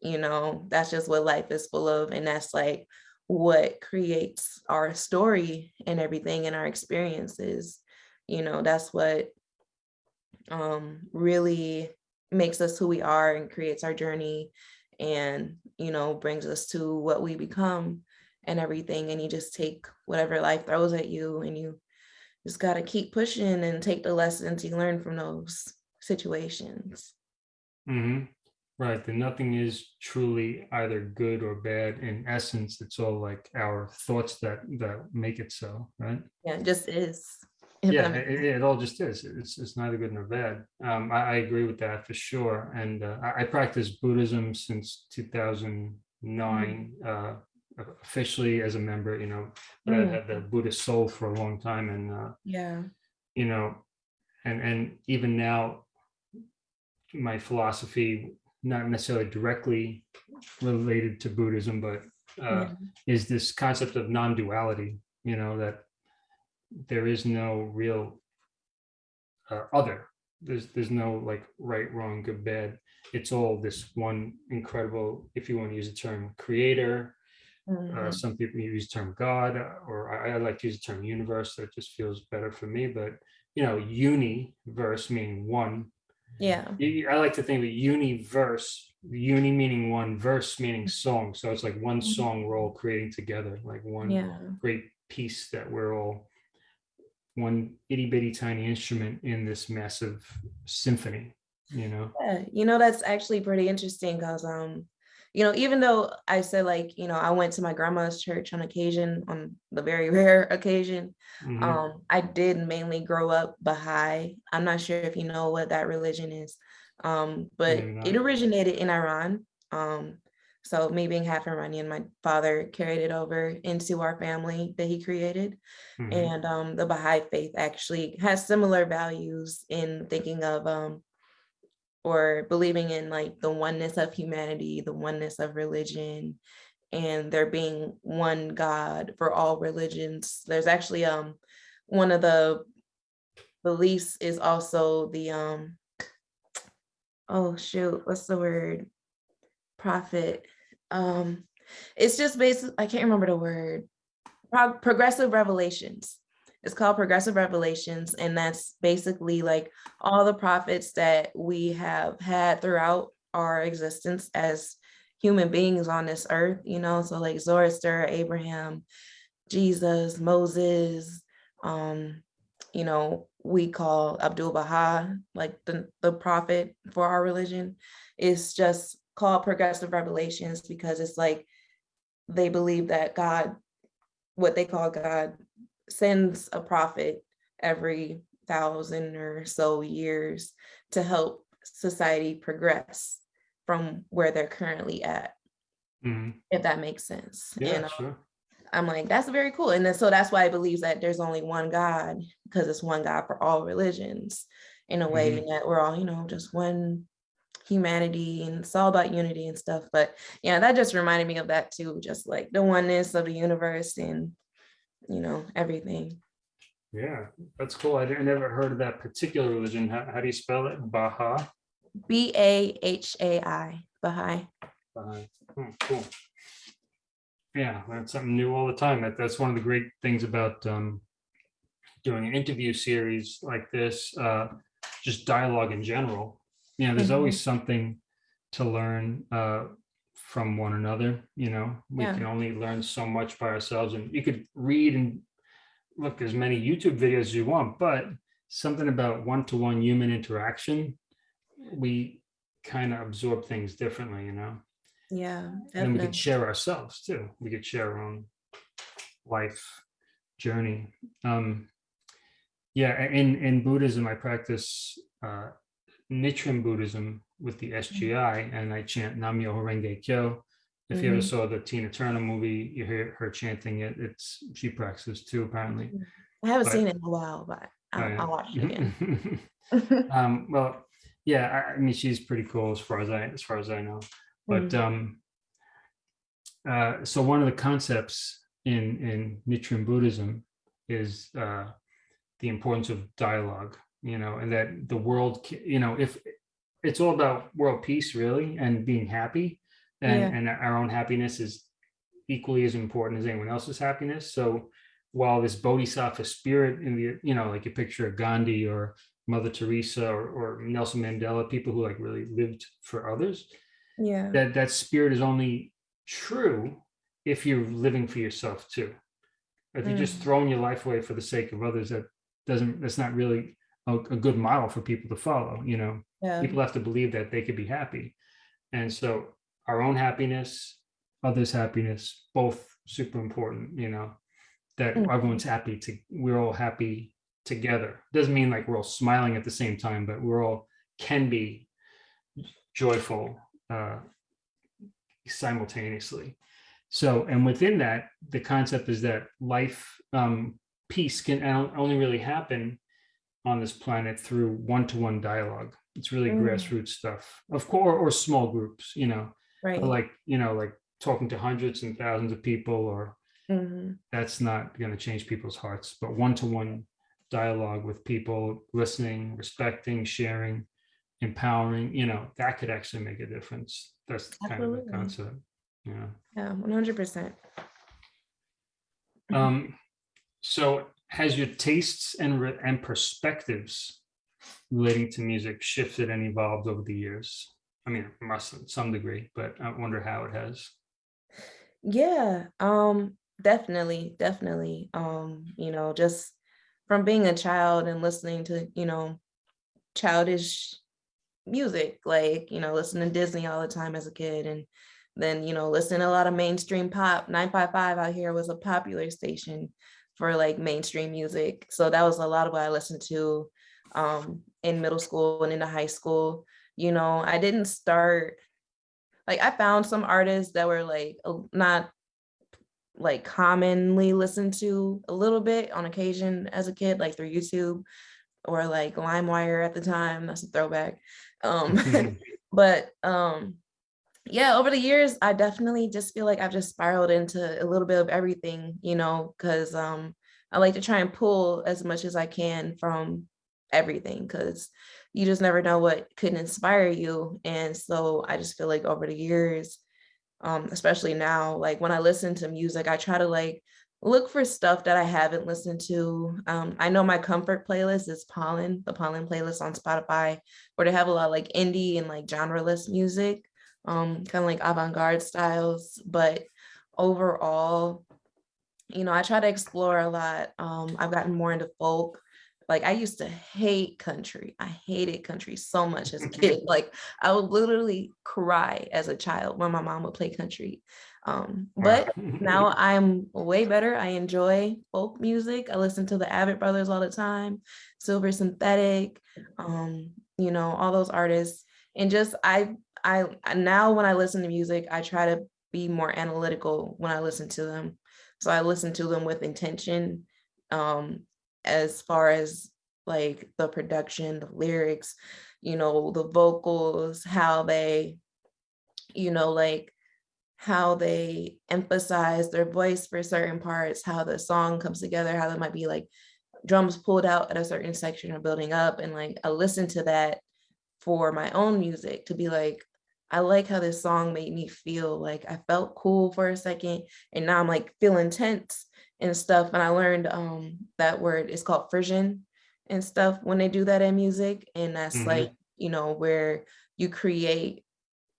you know? That's just what life is full of and that's like what creates our story and everything and our experiences you know? That's what um really makes us who we are and creates our journey and you know brings us to what we become and everything and you just take whatever life throws at you and you just got to keep pushing and take the lessons you learn from those situations Mhm. Right. That nothing is truly either good or bad. In essence, it's all like our thoughts that that make it so, right? yeah it just is yeah it, it all just is it's, it's neither good nor bad um, I, I agree with that for sure and uh, I, I practice buddhism since 2009 uh, officially as a member you know but i Mm. had the buddhist soul for a long time and uh, yeah you know and and even now my philosophy not necessarily directly related to buddhism but uh, yeah. is this concept of non-duality you know that there is no real uh, other there's there's no like right wrong good bad it's all this one incredible if you want to use the term creator uh, Mhm. some people use the term god uh, or I, I like to use the term universe that just feels better for me but you know universe meaning one yeah I like to think of universe uni meaning one, verse meaning song. So it's like one Mhm. song we're all creating together, like one Yeah. great piece that we're all one itty bitty tiny instrument in this massive symphony, you know? Yeah, you know, that's actually pretty interesting because, um, you know, even though I said like, you know, I went to my grandma's church on occasion, on the very rare occasion, Mhm. um, I did mainly grow up Baha'i. I'm not sure if you know what that religion is, um, but it originated in Iran. Um, so me being half Iranian, my father carried it over into our family that he created. Mhm. And um, the Baha'i faith actually has similar values in thinking of um, or believing in like the oneness of humanity, the oneness of religion, and there being one God for all religions. There's actually um one of the beliefs is also the um oh shoot, what's the word? Prophet. Um it's just basic, I can't remember the word. Pro- progressive revelations. It's called progressive revelations, and that's basically like all the prophets that we have had throughout our existence as human beings on this earth, you know, so like Zoroaster, Abraham, Jesus, Moses, um, you know, we call Abdul Baha, like the, the prophet for our religion, It's just called progressive revelations because it's like they believe that God, what they call God, sends a prophet every thousand or so years to help society progress from where they're currently at, Mhm. if that makes sense. Yeah, and uh, sure. I'm like, that's very cool. And then so that's why I believe that there's only one God, because it's one God for all religions in a way Mhm. that we're all, you know, just one humanity and it's all about unity and stuff. But yeah, that just reminded me of that too, just like the oneness of the universe and you know, everything. Yeah, that's cool. I never heard of that particular religion. How, how do you spell it? Baha? B A H A I, Baha'i. Baha'i. Oh, cool. Yeah, learn something new all the time. That, that's one of the great things about um, doing an interview series like this, uh, just dialogue in general. You know, there's always something to learn uh, from one another, you know, we Yeah. can only learn so much by ourselves and you could read and look as many YouTube videos as you want, but something about one-to-one human interaction, we kind of absorb things differently, you know? Yeah, And then we could share ourselves too. We could share our own life journey. Um, yeah, in in Buddhism, I practice uh, Nichiren Buddhism with the SGI, and I chant Nam-myoho Renge Kyo. If you ever Mhm. saw the Tina Turner movie, you hear her chanting it. It's she practices too, apparently. I haven't but- seen it in a while, but Oh, I'll, yeah. I'll watch it again. um, well, yeah, I, I mean, she's pretty cool as far as I as far as I know. But Mhm. um, uh, so one of the concepts in in Nichiren Buddhism is uh, the importance of dialogue. You know, and that the world, you know, if it's all about world peace, really, and being happy, and Yeah. and our own happiness is equally as important as anyone else's happiness. So while this bodhisattva spirit in the, you know, like you picture of Gandhi or Mother Teresa or, or Nelson Mandela, people who like really lived for others, yeah, that that spirit is only true if you're living for yourself too. If you're just Mm. throwing your life away for the sake of others, that doesn't that's not really a, a good model for people to follow. You know, yeah, people have to believe that they could be happy, and so our own happiness, others' happiness, both super important. You know, that Mhm. everyone's happy to we're all happy together. Doesn't mean like we're all smiling at the same time, but we're all can be joyful uh, simultaneously. So, and within that, the concept is that life, um, peace can only really happen on this planet through one-to-one dialogue. It's really Mm. grassroots stuff, of course, or small groups, you know, right. like, you know, like talking to hundreds and thousands of people, or Mhm. that's not going to change people's hearts. But one-to-one dialogue with people, listening, respecting, sharing, empowering, you know, that could actually make a difference. That's kind of the concept. Yeah. Yeah, one hundred percent. Um, so has your tastes and re- and perspectives relating to music shifted and evolved over the years? I mean, must to some degree, but I wonder how it has. Yeah, um, definitely, definitely. Um, you know, just from being a child and listening to, you know, childish music, like, you know, listening to Disney all the time as a kid and then, you know, listening to a lot of mainstream pop. 955 out here was a popular station for like mainstream music. So that was a lot of what I listened to um, in middle school and into high school. You know, I didn't start, like, I found some artists that were like not like commonly listened to a little bit on occasion as a kid, like through YouTube or like LimeWire at the time. That's a throwback. Um, but um, yeah, over the years, I definitely just feel like I've just spiraled into a little bit of everything, you know, because um, I like to try and pull as much as I can from everything because you just never know what could inspire you. And so I just feel like over the years, um, especially now, like when I listen to music, I try to like look for stuff that I haven't listened to. Um, I know my comfort playlist is Pollen, the Pollen playlist on Spotify, where they have a lot of like indie and like genreless music, um, kind of like avant-garde styles. But overall, you know, I try to explore a lot. Um, I've gotten more into folk. Like I used to hate country. I hated country so much as a kid. Like I would literally cry as a child when my mom would play country. Um, but now I'm way better. I enjoy folk music. I listen to the Avett Brothers all the time, Silver Synthetic, um, you know, all those artists. And just I I now when I listen to music, I try to be more analytical when I listen to them. So I listen to them with intention um, as far as like the production, the lyrics, you know, the vocals, how they, you know, like how they emphasize their voice for certain parts, how the song comes together, how there might be like drums pulled out at a certain section or building up. And like I listen to that for my own music to be like, I like how this song made me feel like I felt cool for a second and now I'm like feeling tense and stuff. And I learned um that word is called frisson and stuff when they do that in music. And that's mm-hmm. like, you know, where you create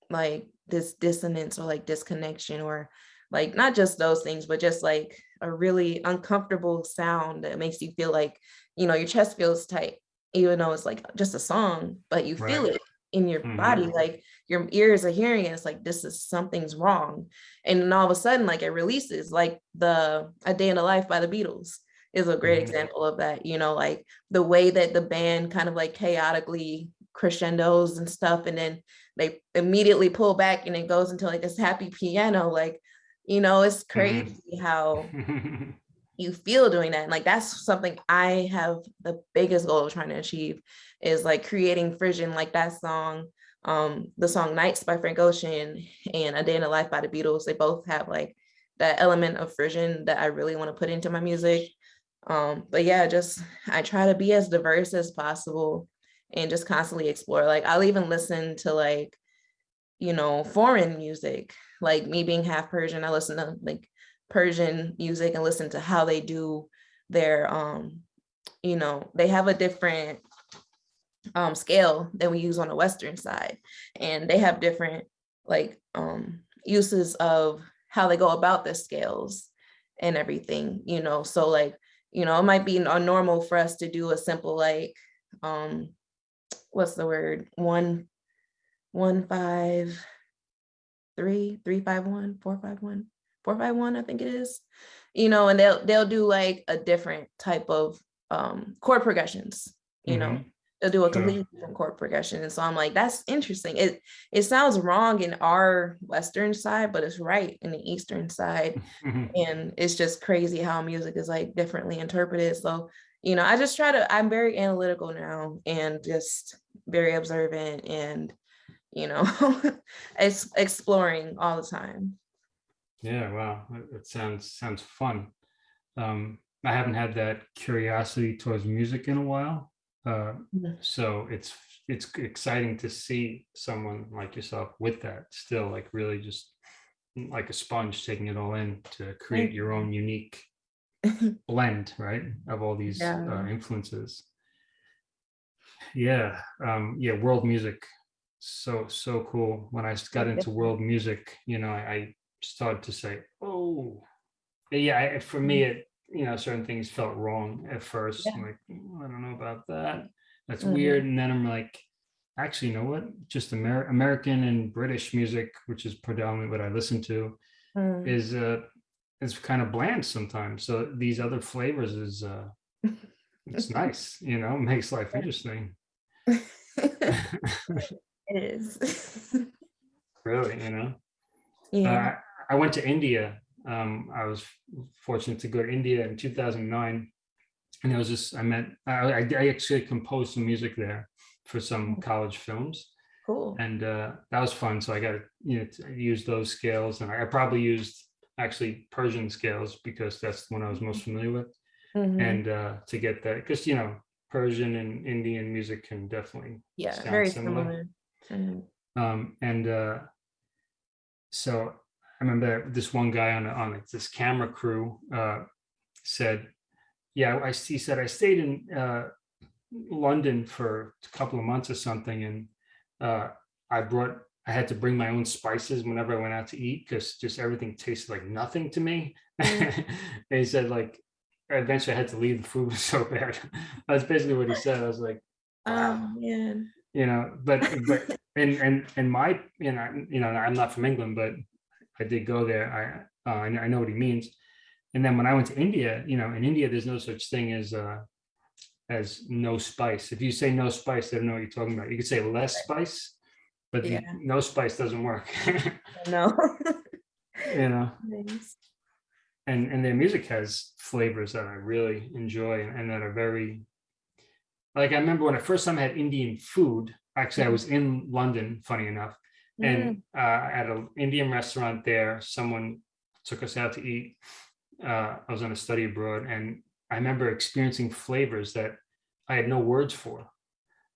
like this dissonance or like disconnection or like not just those things, but just like a really uncomfortable sound that makes you feel like, you know, your chest feels tight, even though it's like just a song, but you right. feel it in your mm-hmm. body like your ears are hearing it it's like this is something's wrong and then all of a sudden like it releases like the a day in the life by the beatles is a great mm-hmm. example of that you know like the way that the band kind of like chaotically crescendos and stuff and then they immediately pull back and it goes into like this happy piano like you know it's mm-hmm. crazy mm-hmm. how you feel doing that and like that's something i have the biggest goal of trying to achieve is like creating frisson like that song um the song nights by frank ocean and a day in the life by the beatles. They both have like that element of frisson that i really want to put into my music. Um but yeah just i try to be as diverse as possible and just constantly explore. Like i'll even listen to like you know foreign music like me being half persian i listen to like persian music and listen to how they do their um you know they have a different um, scale that we use on the Western side. And they have different like um, uses of how they go about the scales and everything, you know, so like, you know, it might be normal for us to do a simple like, um, what's the word? One, one, five, three, three, five, one, four, five, one, four, five, one, I think it is, you know, and they'll, they'll do like a different type of um, chord progressions, you mm-hmm. know, they'll do a completely different chord progression. And so I'm like, that's interesting. It it sounds wrong in our Western side, but it's right in the Eastern side. and it's just crazy how music is like differently interpreted. So, you know, I just try to, I'm very analytical now and just very observant and, you know, it's exploring all the time. Yeah, wow. It sounds sounds fun. Um, I haven't had that curiosity towards music in a while. Uh, so it's it's exciting to see someone like yourself with that still like really just like a sponge taking it all in to create your own unique blend right of all these yeah. uh, influences yeah um yeah world music so so cool. When I got into world music, you know, I, I started to say, "Oh, yeah." For me, it you know, certain things felt wrong at first. Yeah. I'm like, "Mm, I don't know about that. That's Mhm. weird. And then I'm like, actually, you know what? Just Amer- American and British music, which is predominantly what I listen to, Mm. is uh is kind of bland sometimes. So these other flavors is uh it's nice, you know, makes life interesting. It is. really, you know. Yeah. I went to India. Um, I was fortunate to go to India in 2009, and it was just I met. I, I I actually composed some music there for some college films, Cool. and uh, that was fun. So I got to you know to use those scales, and I, I probably used actually Persian scales because that's the one I was most familiar with, Mhm. and uh, to get that because you know Persian and Indian music can definitely Yeah, sound very similar. similar. Mhm. um, and uh, so I remember this one guy on on like this camera crew uh, said, "Yeah, I he said I stayed in uh, London for a couple of months or something, and uh, I brought I had to bring my own spices whenever I went out to eat because just everything tasted like nothing to me." and he said like eventually I had to leave the food was so bad. That's basically what he said. I was like, Oh man. you know but but and and and my you know you know i'm not from england but i did go there. I uh, I know- I know what he means. And then when i went to india you know in india there's no such thing as uh as no spice. If you say no spice they don't know what you're talking about. You could say less spice but the no spice doesn't work. No. you know? Nice. and and their music has flavors that i really enjoy and, and that are very like i remember when i first time I had indian food actually i was in london funny enough Mm. and uh, at an Indian restaurant there, someone took us out to eat. Uh, I was on a study abroad, and I remember experiencing flavors that I had no words for.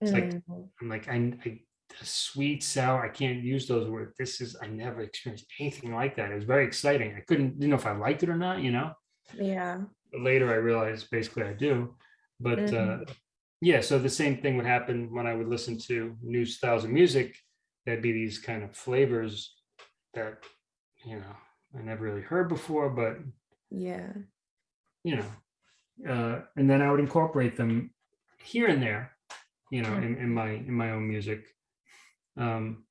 It's like Mm. I'm like I, I sweet, sour. I can't use those words. This is I never experienced anything like that. It was very exciting. I couldn't didn't know if I liked it or not. You know. yeah. But later, I realized basically I do. But uh, Mhm. yeah, so the same thing would happen when I would listen to new styles of music. There'd be these kind of flavors that you know I never really heard before, but Yeah. you know, uh, and then I would incorporate them here and there, you know, in, in my in my own music. Um,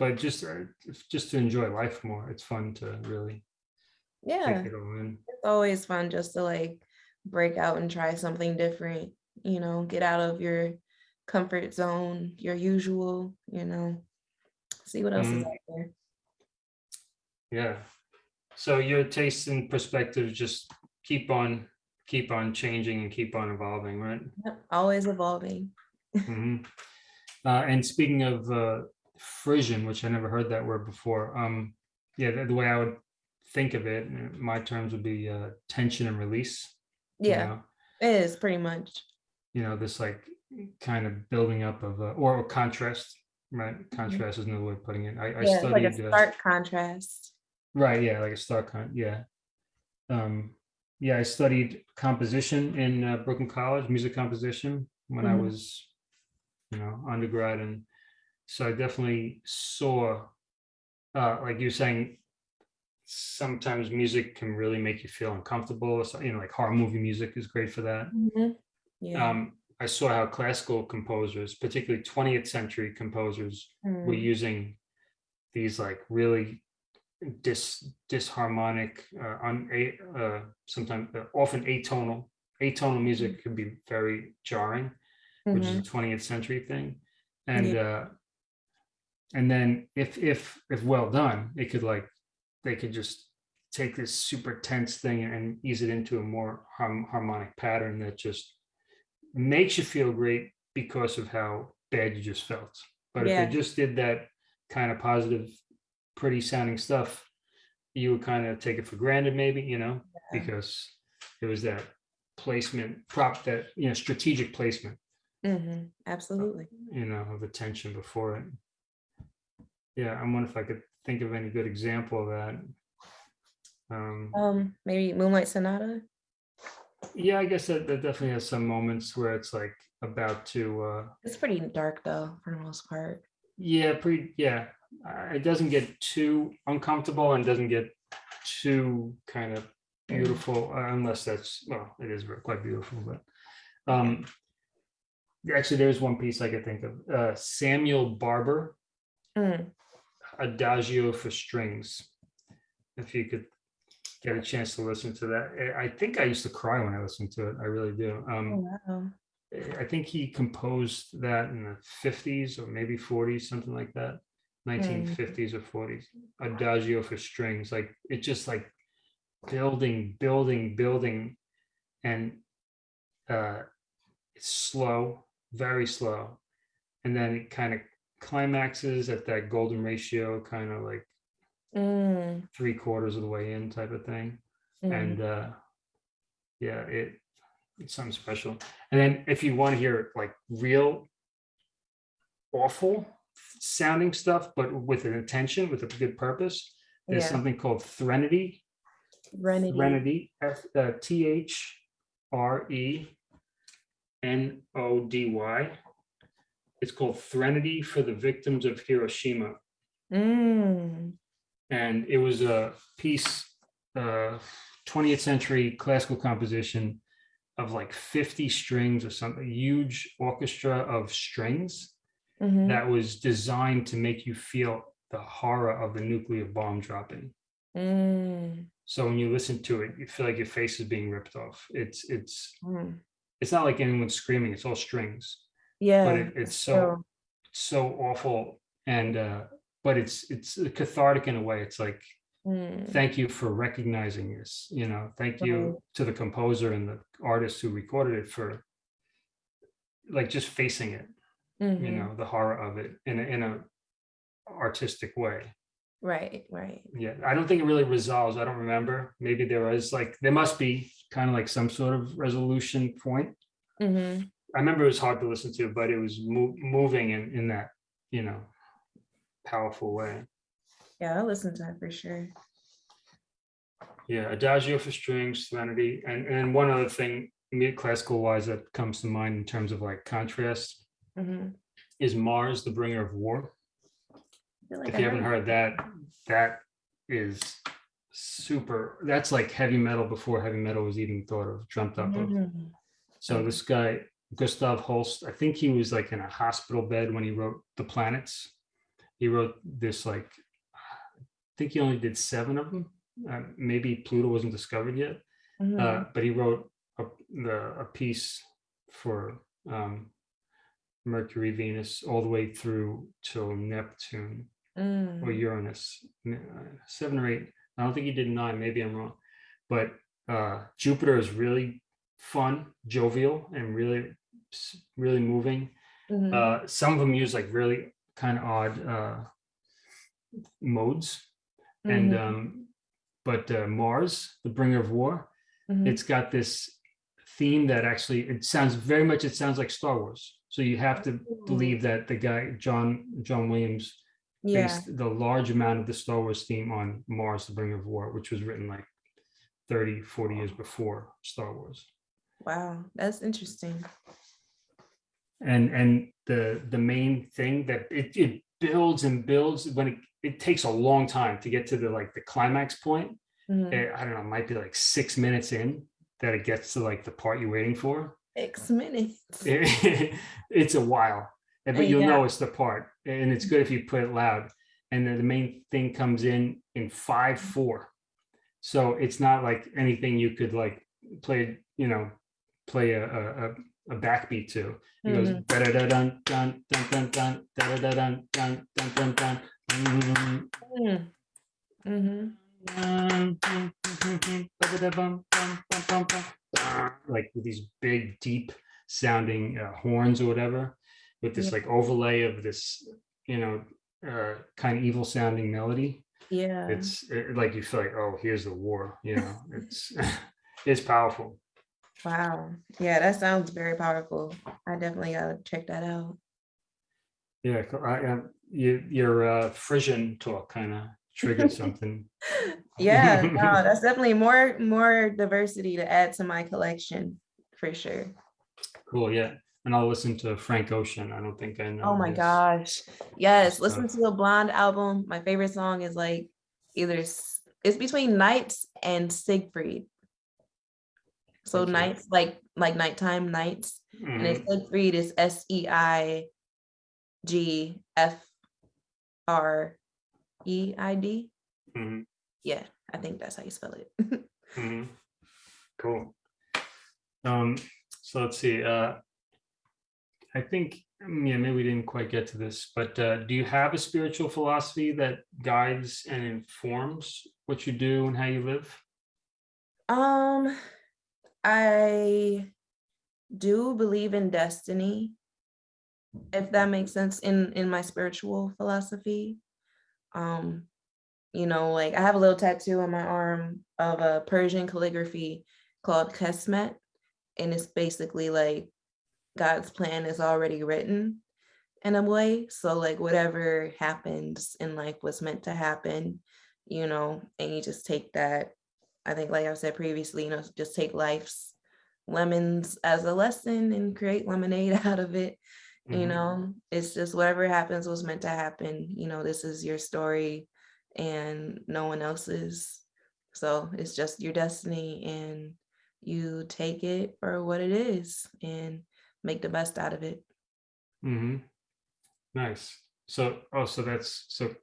but just uh, just to enjoy life more, it's fun to really Yeah. take it all in. It's always fun just to like break out and try something different, you know, get out of your comfort zone, your usual, you know, see what else is Mhm. out there. Yeah. So your taste and perspectives just keep on keep on changing and keep on evolving, right? Yep, Always evolving. Mhm. Uh, and speaking of uh, Frisson, which I never heard that word before, um, yeah, the, the way I would think of it, my terms would be uh, tension and release. you Yeah, know? it is pretty much. you know, this like kind of building up of uh, or a contrast, right? Contrast is another way of putting it. I, I Mm-hmm. Yeah, it's like studied a uh, stark contrast. Right, yeah, like a stark con, yeah. Um, yeah, I studied composition in uh, Brooklyn College, music composition when I Mhm. was, you know, undergrad, and so I definitely saw, uh, like you were saying, sometimes music can really make you feel uncomfortable. So, you know, like horror movie music is great for that. Mhm. Yeah. Um, I saw how classical composers, particularly 20th century composers, were Mm. using these like really dis disharmonic uh, a uh, sometimes uh, often atonal atonal music can be very jarring which is a 20th century thing. And uh and then if if if well done it could like they could just take this super tense thing and ease it into a more harm, harmonic pattern that just makes you feel great because of how bad you just felt but if Yeah. they just did that kind of positive pretty sounding stuff you would kind of take it for granted maybe you know Yeah. because it was that placement prop that you know strategic placement Mhm. Absolutely. you know, of attention before it. Yeah, I wonder if I could think of any good example of that. Um, Um, maybe Moonlight Sonata. Yeah, I guess that, that definitely has some moments where it's like about to, uh, It's pretty dark though, for the most part. Yeah, pretty, yeah. It doesn't get too uncomfortable and doesn't get too kind of beautiful uh, unless that's, well, it is quite beautiful, but. Um, actually, there's one piece I could think of, uh, Samuel Barber, Mm, Adagio for Strings. If you could get a chance to listen to that. I- I think I used to cry when I listened to it. I really do. oh, Um, wow. I think he composed that in the fifties or maybe forties, something like that. Nineteen fifties or forties. Adagio for strings, like it just like building, building, building. And uh it's slow, very slow. And then it kind of climaxes at that golden ratio, kind of like Mm, three quarters of the way in type of thing. Mm, and uh yeah it it's something special. And then if you want to hear like real awful sounding stuff but with an intention with a good purpose there's Yeah, something called threnody. Threnody. threnody F- uh, t-h-r-e n-o-d-y it's called threnody for the victims of hiroshima. Mm, and it was a piece, uh, 20th century classical composition of like 50 strings or something, huge orchestra of strings mhm, that was designed to make you feel the horror of the nuclear bomb dropping. mm, So when you listen to it, you feel like your face is being ripped off. It's it's mm. it's not like anyone's screaming; it's all strings. Yeah. But it, it's so so- so awful, and uh, but it's it's cathartic in a way. It's like mm, thank you for recognizing this you know thank you Right. to the composer and the artist who recorded it for like just facing it you mhm, know the horror of it in a, in a artistic way. Right, right. yeah i don't think it really resolves. I don't remember. Maybe there is like there must be kind of like some sort of resolution point. Hmm i remember it was hard to listen to but it was mo- moving in in that you know powerful way Yeah, I'll listen to that for sure. Yeah, Adagio for strings, Serenity, and and one other thing, classical wise that comes to mind in terms of like contrast hmm is Mars, the bringer of war. Like If I you haven't heard that, that is super. That's like heavy metal before heavy metal was even thought of, dreamt up of. Mhm, So this guy, Gustav Holst, I think he was like in a hospital bed when he wrote The Planets. He wrote this like, I think he only did seven of them. Uh, maybe Pluto wasn't discovered yet. mhm, Uh, but he wrote a, the, a piece for um, Mercury, Venus, all the way through till Neptune or mm, Uranus, uh, seven or eight. I don't think he did nine. Maybe I'm wrong. But uh, Jupiter is really fun, jovial, and really, really moving. mhm, Uh, some of them use like really kind of odd uh, modes, and mhm, um, but uh, Mars, the bringer of war, mhm. it's got this theme that actually it sounds very much it sounds like Star Wars. So you have to believe that the guy John John Williams Yeah, based the large amount of the Star Wars theme on Mars, the Bringer of War, which was written like 30, 40 years before Star Wars. wow, that's interesting. And and the the main thing that it, it builds and builds when it, it takes a long time to get to the like the climax point. Mhm. Eh, I don't know, it might be like six minutes in that it gets to like the part you're waiting for. Six minutes. it- it's a while, but you'll Yeah. know it's the part, and it's good if you put it loud. And then the main thing comes in in five four, so it's not like anything you could like play, you know, play a a, a- backbeat to. It goes da da da dun dun dun dun dun da da da dun dun dun dun dun. dun, dun, dun, dun, ba-da-da-bum, bum, bum, bum, bum. Like with these big, deep sounding uh, horns or whatever, with this Yeah. like overlay of this, you know, uh, kind of evil sounding melody. Yeah. It's uh, like you feel like, oh, here's the war. You know, it's it's powerful. Wow. Yeah, that sounds very powerful. I definitely gotta check that out. Yeah, I, I, you, your uh, Frisson talk kind of triggered something. Yeah, no, that's definitely more more diversity to add to my collection for sure. Cool. Yeah. and I'll listen to Frank Ocean. I don't think I know. Oh my his- gosh. Yes, listen to the Blonde album. My favorite song is like either it's between Nights and Seigfried. So Okay. nights like like nighttime nights. And Mhm, it's Seigfried is S E I G F R E I D. mhm, Yeah, I think that's how you spell it. mhm. Cool. Um, so let's see, uh, I think, mm, yeah, maybe we didn't quite get to this, but, uh, do you have a spiritual philosophy that guides and informs what you do and how you live? Um, I do believe in destiny, if that makes sense in in my spiritual philosophy. Um, you know, like I have a little tattoo on my arm of a Persian calligraphy called Kesmet, and it's basically like God's plan is already written in a way. So like whatever happens in life was meant to happen, you know, and you just take that I think, like I said previously, you know, just take life's lemons as a lesson and create lemonade out of it. You Mhm, know, it's just whatever happens was meant to happen. You know, this is your story and no one else's. So it's just your destiny and you take it for what it is and make the best out of it. Mm -hmm. Nice. So, oh, so that's, so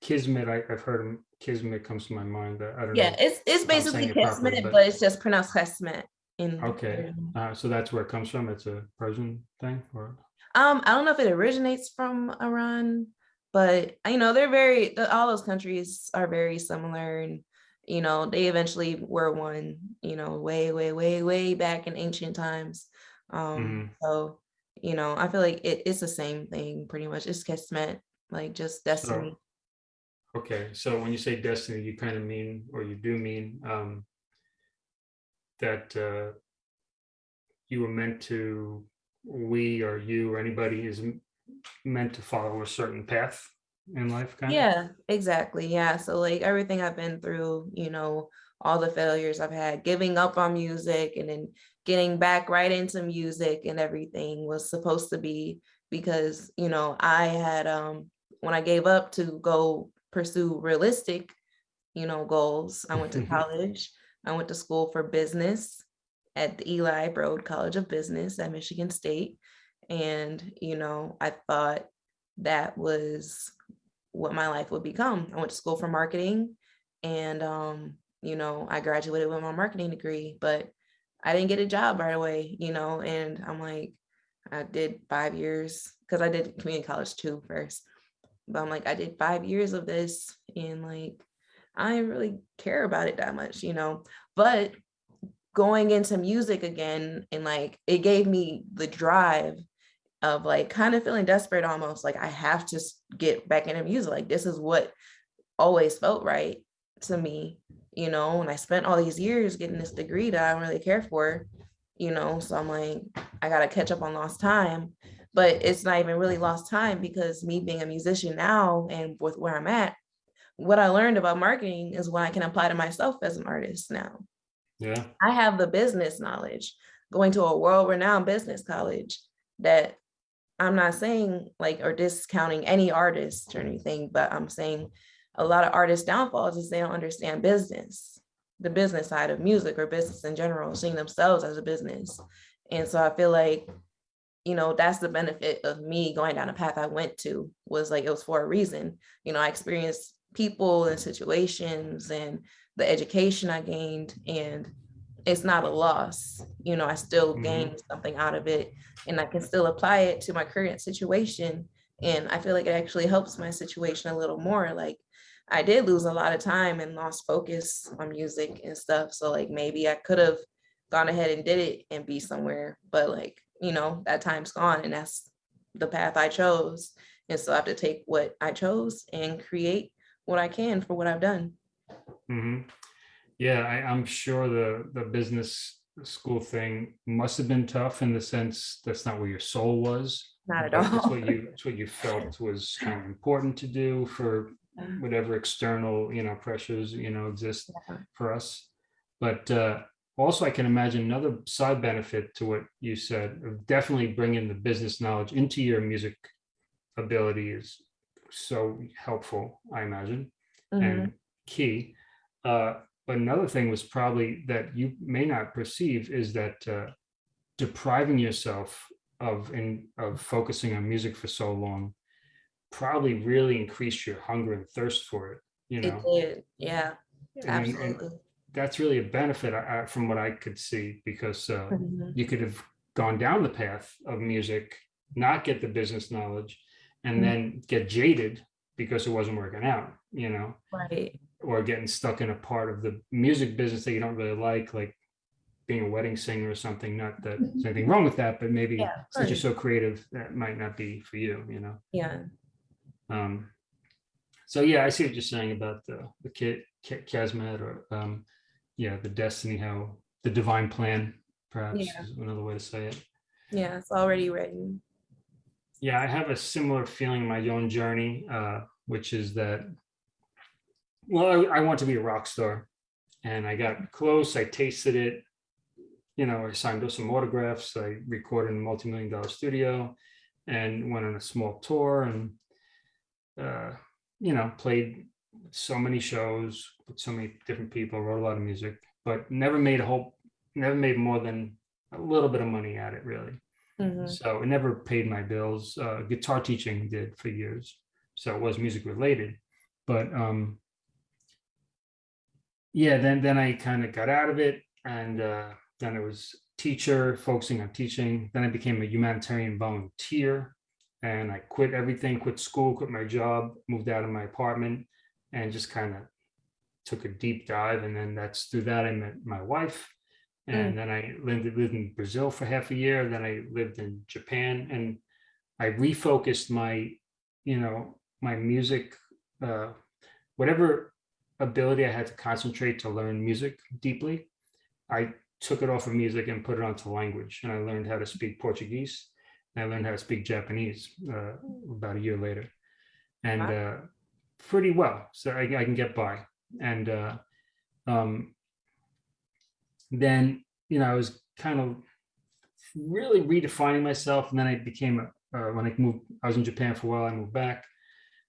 Kismet, I, I've heard him, Kismet comes to my mind, but I don't know. Yeah, it's it's basically it properly, Kismet, but- but it's just pronounced Kesmet in Okay. Uh, so that's where it comes from. It's a Persian thing or? Um, I don't know if it originates from Iran, but you know, they're very all those countries are very similar and you know, they eventually were one, you know, way, way, way, way back in ancient times. Um, so you know, I feel like it, it's the same thing pretty much. It's kismet, like just destiny. Okay, so when you say destiny, you kind of mean, or you do mean, um, that, uh, you were meant to, we or you or anybody is meant to follow a certain path in life, kind of? Yeah, exactly. Yeah. So like everything I've been through, you know, all the failures I've had, giving up on music and then getting back right into music and everything was supposed to be because, you know, I had um when I gave up to go pursue realistic, you know, goals, I went to college. I went to school for business at the Eli Broad College of Business at Michigan State. And, you know, I thought that was what my life would become. I went to school for marketing and um, you know, I graduated with my marketing degree, but I didn't get a job right away, you know, and I'm like, I did five years because I did community college too first. But I'm like, I did five years of this and like I didn't really care about it that much, you know. But going into music again and like it gave me the drive of like kind of feeling desperate almost like I have to get back into music. Like this is what always felt right to me, you know. And I spent all these years getting this degree that I don't really care for, you know. So I'm like, I gotta catch up on lost time. But it's not even really lost time because me being a musician now and with where I'm at, what I learned about marketing is what I can apply to myself as an artist now. Yeah, I have the business knowledge going to a world renowned business college that I'm not saying like or discounting any artist or anything, but I'm saying a lot of artists' downfalls is they don't understand business, the business side of music or business in general, seeing themselves as a business. And so I feel like, you know, that's the benefit of me going down the path I went to was like it was for a reason. You know, I experienced people and situations and the education I gained and it's not a loss. You know, I still Mhm. gained something out of it and I can still apply it to my current situation. And I feel like it actually helps my situation a little more. Like I did lose a lot of time and lost focus on music and stuff. So like maybe I could have gone ahead and did it and be somewhere, but like, you know, that time's gone and that's the path I chose. And so I have to take what I chose and create what I can for what I've done. hmm Yeah, I, I'm sure the, the business school thing must have been tough in the sense that's not where your soul was. Not at all. what you, it's what you felt was kind of important to do for whatever external, you know, pressures, you know, exist Yeah. for us. But uh, also I can imagine another side benefit to what you said of definitely bringing the business knowledge into your music ability is so helpful, I imagine, Mhm. and key. Uh, but another thing was probably that you may not perceive is that uh, depriving yourself of in of focusing on music for so long probably really increased your hunger and thirst for it. You know It did, yeah, And- and- and absolutely. That's really a benefit I, I- from what I could see because uh, Mhm. you could have gone down the path of music, not get the business knowledge, and Mhm. then get jaded because it wasn't working out. You know, Right, or getting stuck in a part of the music business that you don't really like, like being a wedding singer or something. Not that there's anything wrong with that, but maybe Yeah, since you're so creative, that might not be for you, you know? yeah, Um, so yeah, I see what you're saying about the, the kid, Kesmet or, um, yeah, the destiny, how the divine plan, perhaps Yeah. is another way to say it. yeah, it's already written. Yeah, I have a similar feeling in my own journey, uh, which is that, well, I, I want to be a rock star, and I got close. I tasted it. You know, I signed up some autographs. I recorded in a multi-million dollar studio, and went on a small tour, and uh, you know, played so many shows with so many different people. Wrote a lot of music, but never made a whole, never made more than a little bit of money at it, really. Mhm. So it never paid my bills. Uh, guitar teaching did for years, so it was music related. But um, yeah, then then I kind of got out of it, and uh, then it was teacher focusing on teaching. Then I became a humanitarian volunteer, and I quit everything, quit school, quit my job, moved out of my apartment, and just kind of took a deep dive. And then that's through that I met my wife, and then I lived, lived in Brazil for half a year. Then I lived in Japan, and I refocused my, you know, my music, uh, whatever ability I had to concentrate to learn music deeply. I took it off of music and put it onto language, and I learned how to speak Portuguese. And I learned how to speak Japanese uh, about a year later, and Wow. uh, pretty well. So I, I can get by. And uh, um, then you know I was kind of really redefining myself, and then I became a uh, when I moved. I was in Japan for a while. I moved back.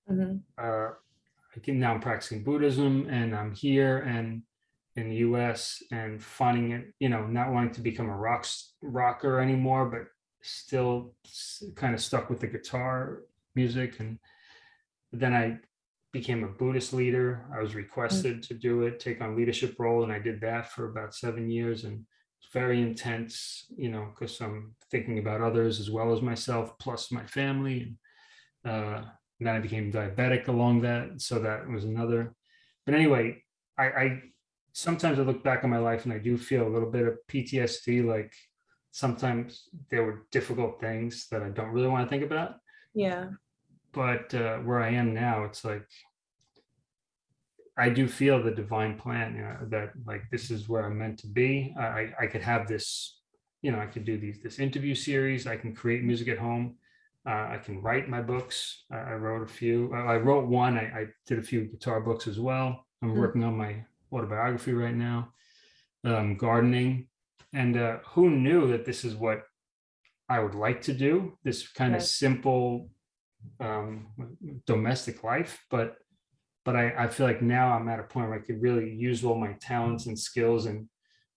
Mhm. Uh, I can now I'm practicing Buddhism, and I'm here and in the U.S. and finding it, you know, not wanting to become a rock rocker anymore, but still kind of stuck with the guitar music. And then I became a Buddhist leader. I was requested to do it, take on leadership role, and I did that for about seven years. And it's very intense, you know, because I'm thinking about others as well as myself, plus my family. And, uh, and then I became diabetic along that, so that was another. But anyway, I, I sometimes I look back on my life and I do feel a little bit of PTSD. Like sometimes there were difficult things that I don't really want to think about Yeah, but uh, where I am now, it's like I do feel the divine plan you know, that like this is where I'm meant to be. I I- could have this, you know, I could do these this interview series. I can create music at home. Uh, I can write my books. I, I wrote a few. uh, I wrote one. I, I did a few guitar books as well. I'm Mm. working on my autobiography right now. Um, gardening, and uh, who knew that this is what I would like to do? This kind of simple um, domestic life, but but I, I feel like now I'm at a point where I could really use all my talents and skills and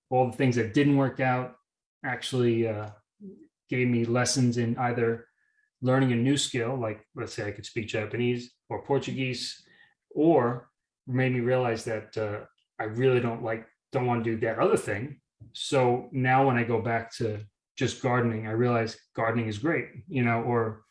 all the things that didn't work out actually uh, gave me lessons in either learning a new skill, like let's say I could speak Japanese or Portuguese, or made me realize that uh, I really don't like don't want to do that other thing. So now when I go back to just gardening, I realize gardening is great, you know, or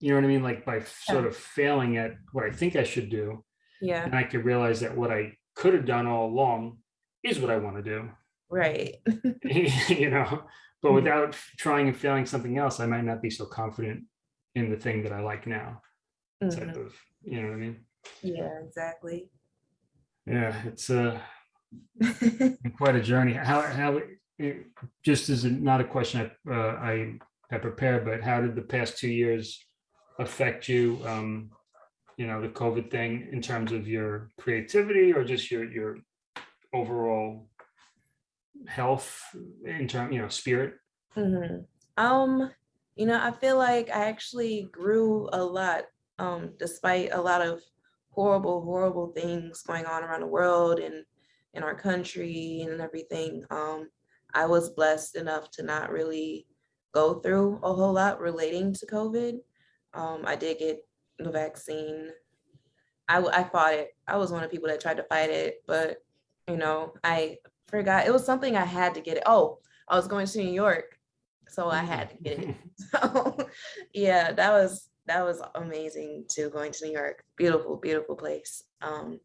you know what I mean? Like by sort of failing at what I think I should do, yeah, and I could realize that what I could have done all along is what I want to do, right. you know. But Mhm. without trying and failing something else, I might not be so confident in the thing that I like now. Type Mhm. of, you know what I mean? Yeah, exactly. Yeah, it's uh, quite a journey. How how it- just as a, not a question I uh, I I prepared, but how did the past two years affect you? Um, you know, the COVID thing in terms of your creativity or just your your overall, health in term, you know, spirit? hmm Um, you know, I feel like I actually grew a lot, um, despite a lot of horrible, horrible things going on around the world and in our country and everything. Um, I was blessed enough to not really go through a whole lot relating to COVID. Um, I did get the vaccine. I, I fought it. I was one of the people that tried to fight it, but you know, I forgot it was something I had to get it. Oh, I was going to New York, so I had to get it. So yeah, that was that was amazing too, going to New York. Beautiful, beautiful place. Um,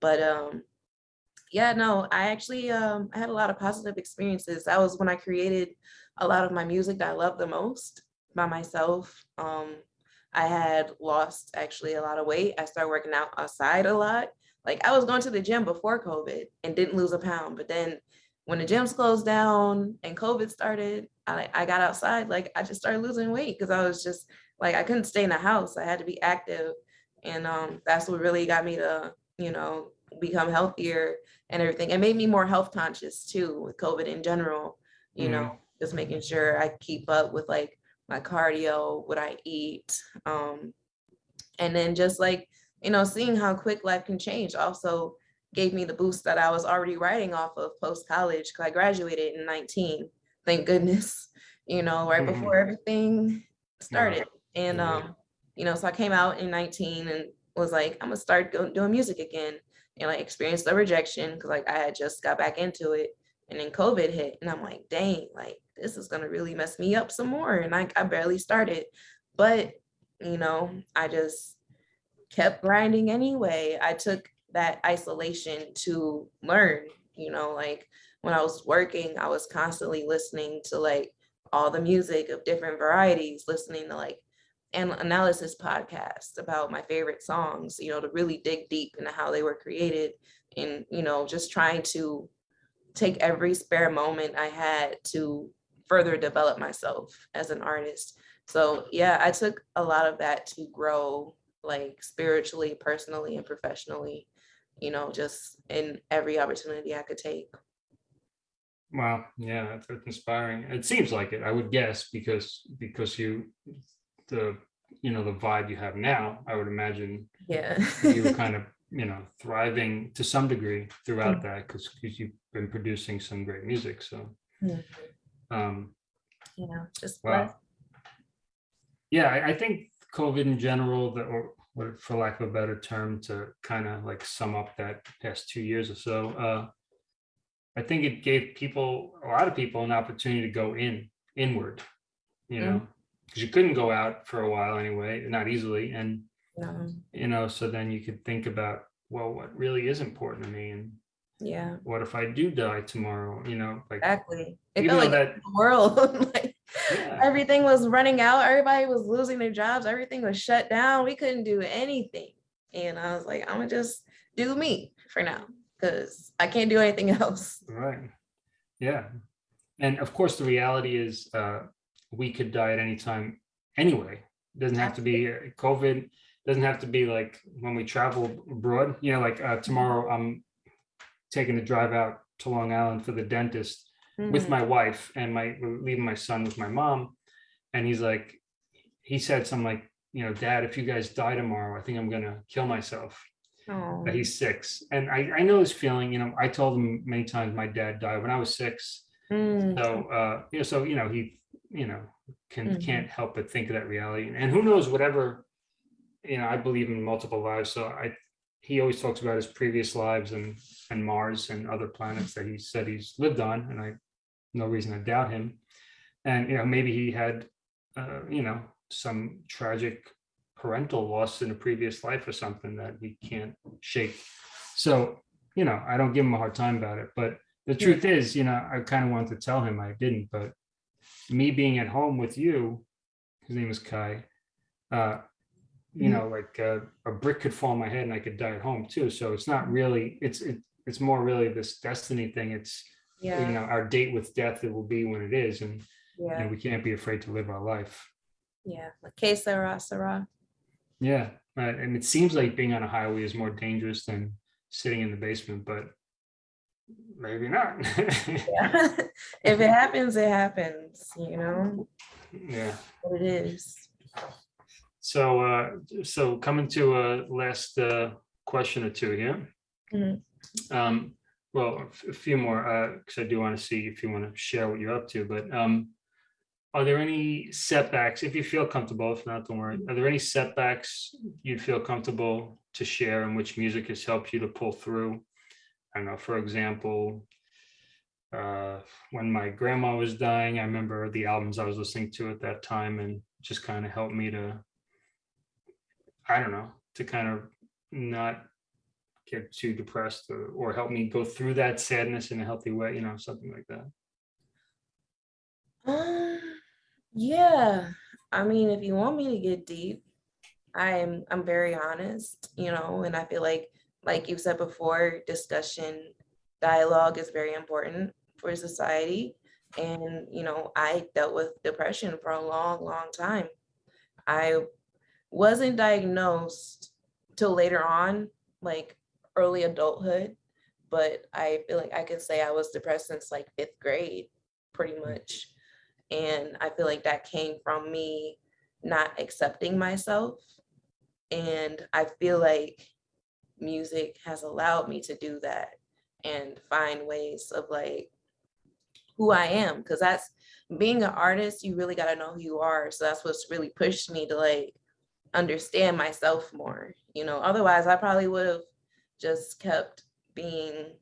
but um, yeah, no, I actually um, I had a lot of positive experiences. That was when I created a lot of my music that I love the most by myself. Um, I had lost actually a lot of weight. I started working out outside a lot. Like I was going to the gym before COVID and didn't lose a pound, but then when the gyms closed down and COVID started, I, I got outside, like I just started losing weight because I was just like I couldn't stay in the house. I had to be active. And um, that's what really got me to, you know, become healthier and everything. It made me more health conscious too with COVID in general, you Mhm. know, just making sure I keep up with like my cardio, what I eat. Um, and then just like, you know, seeing how quick life can change also gave me the boost that I was already riding off of post college because I graduated in 19. Thank goodness, you know, right Mhm. before everything started. And um, you know, so I came out in 19 and was like, I'm gonna start doing music again. And like experienced the rejection because like I had just got back into it. And then COVID hit. And I'm like, dang, like this is gonna really mess me up some more. And I, I barely started. But you know, I just kept grinding anyway. I took that isolation to learn, you know, like when I was working, I was constantly listening to like all the music of different varieties, listening to like an analysis podcasts about my favorite songs, you know, to really dig deep into how they were created and, you know, just trying to take every spare moment I had to further develop myself as an artist. So yeah, I took a lot of that to grow like spiritually, personally, and professionally, you know, just in every opportunity I could take. Wow, yeah, that's, that's inspiring. It seems like it, I would guess, because because you the you know the vibe you have now, I would imagine Yeah. you were kind of you know thriving to some degree throughout Mm. that because you've been producing some great music. So Mhm. um you know, just wow. blessed. Yeah, I, I think COVID in general, the or what for lack of a better term, to kind of like sum up that past two years or so, uh I think it gave people, a lot of people, an opportunity to go in, inward, you know, because you couldn't go out for a while anyway, not easily. And, No, you know, so then you could think about, well, what really is important to me? And yeah, what if I do die tomorrow? You know, like, exactly. It felt like that, the world, like yeah, everything was running out. Everybody was losing their jobs. Everything was shut down. We couldn't do anything. And I was like, I'm gonna just do me for now because I can't do anything else. right. Yeah. And of course, the reality is uh, we could die at any time anyway. it Doesn't have to be COVID, doesn't have to be like when we travel abroad, you know, like uh, tomorrow I'm taking a drive out to Long Island for the dentist with Mhm. my wife and my leaving my son with my mom. And he's like, he said something like, you know, dad, if you guys die tomorrow, I think I'm gonna kill myself. Aw. That he's six. And I, I know his feeling, you know, I told him many times my dad died when I was six. Mm, So uh, you know, so you know, he, you know, can Mhm. can't help but think of that reality. And who knows, whatever, you know, I believe in multiple lives. So I he always talks about his previous lives and and Mars and other planets that he said he's lived on, and I no reason to doubt him. And you know, maybe he had uh, you know, some tragic parental loss in a previous life or something that he can't shake. So, you know, I don't give him a hard time about it, but the truth is, you know, I kind of wanted to tell him I didn't, but me being at home with you, his name is Kai, uh, you know, like uh, a brick could fall on my head and I could die at home too. So it's not really, it's, it, it's more really this destiny thing. It's, you know, our date with death, it will be when it is. And, you know, we can't be afraid to live our life. yeah. Like que sera, sera. Yeah. uh, And it seems like being on a highway is more dangerous than sitting in the basement, but maybe not. Yeah. if it happens, it happens, you know, Yeah. what it is. So, uh, so coming to a last, uh, question or two here. Mhm. Um, well, a few more, uh, because I do want to see if you want to share what you're up to, but, um, are there any setbacks, if you feel comfortable, if not, don't worry, are there any setbacks you'd feel comfortable to share in which music has helped you to pull through? I don't know, for example, uh, when my grandma was dying, I remember the albums I was listening to at that time and just kind of helped me to, I don't know, to kind of not get too depressed or, or help me go through that sadness in a healthy way, you know, something like that. Um, yeah, I mean, if you want me to get deep, I'm I'm very honest, you know, and I feel like like you said before, discussion, dialogue is very important for society. And, you know, I dealt with depression for a long, long time. I wasn't diagnosed till later on, like early adulthood, but I feel like I could say I was depressed since like fifth grade, pretty mm. much. And I feel like that came from me not accepting myself. And I feel like music has allowed me to do that and find ways of like who I am. Cause that's being an artist, you really got to know who you are. So that's what's really pushed me to like understand myself more. You know, otherwise, I probably would have just kept being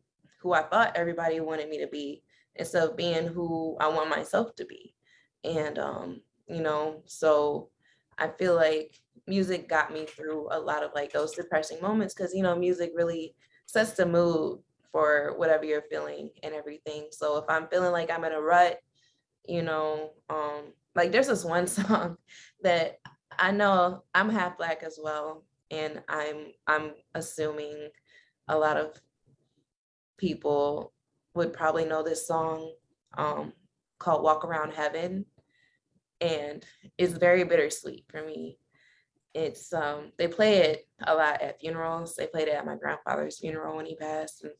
who I thought everybody wanted me to be instead of being who I want myself to be. And, um, you know, so I feel like music got me through a lot of like those depressing moments because, you know, music really sets the mood for whatever you're feeling and everything. So if I'm feeling like I'm in a rut, you know, um, like there's this one song that I know I'm half black as well, and I'm I'm assuming a lot of people would probably know this song um, called "Walk Around Heaven," and it's very bittersweet for me. It's um, they play it a lot at funerals. They played it at my grandfather's funeral when he passed, and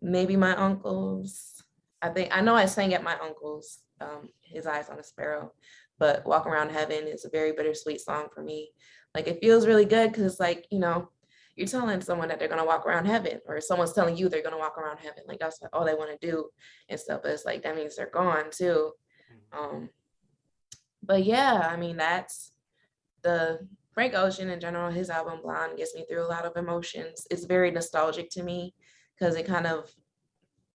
maybe my uncle's. I think I know I sang at my uncle's. Um, His eyes on a sparrow, but walk around heaven is a very bittersweet song for me. Like it feels really good because it's like you know you're telling someone that they're going to walk around heaven or someone's telling you they're going to walk around heaven like that's all they want to do and stuff but it's like that means they're gone too. Um but yeah i mean that's the frank ocean in general his album blonde gets me through a lot of emotions. It's very nostalgic to me because it kind of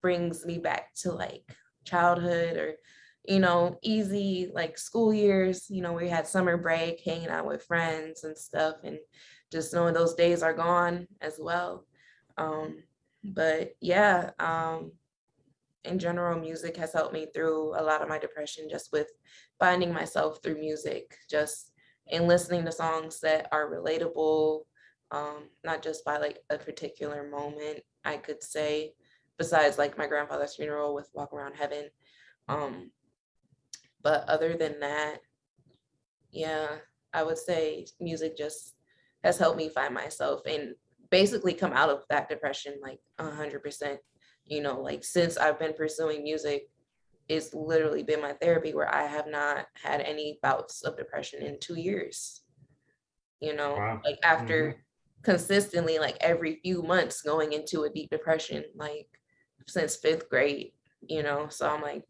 brings me back to like childhood or you know, easy like school years, you know, we had summer break, hanging out with friends and stuff, and just knowing those days are gone as well. Um, but yeah, um, in general, music has helped me through a lot of my depression just with finding myself through music, just in listening to songs that are relatable, um, not just by like a particular moment, I could say, besides like my grandfather's funeral with Walk Around Heaven. Um, but other than that, yeah, I would say music just has helped me find myself and basically come out of that depression like a hundred percent. You know, like since I've been pursuing music, it's literally been my therapy where I have not had any bouts of depression in two years. You know, Wow. like after mm-hmm. consistently like every few months going into a deep depression, like since fifth grade, you know. So I'm like,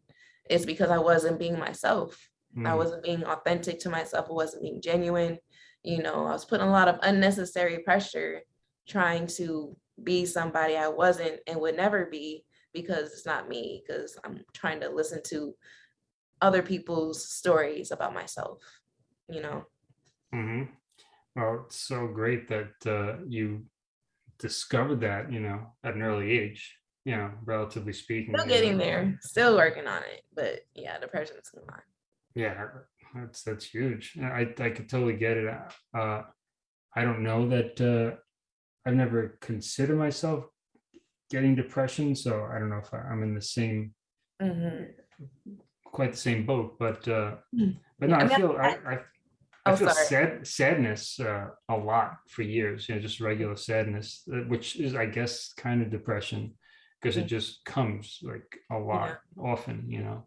it's because I wasn't being myself. I Mm, wasn't being authentic to myself. I wasn't being genuine. You know, I was putting a lot of unnecessary pressure trying to be somebody I wasn't and would never be because it's not me, because I'm trying to listen to other people's stories about myself, you know. mhm. Well, it's so great that uh, you discovered that, you know, at an early age, you know, relatively speaking. Still getting there, still working on it. But yeah, depression's gone. Yeah, that's that's huge. I I could totally get it. Uh, I don't know that uh, I've never considered myself getting depression, so I don't know if I, I'm in the same Mhm. quite the same boat. But uh, Mm. but no, I I feel I I- I, Oh, feel sorry. sad sadness uh, a lot for years. You know, just regular sadness, uh, which is I guess kind of depression. Because it just comes like a lot often, you know.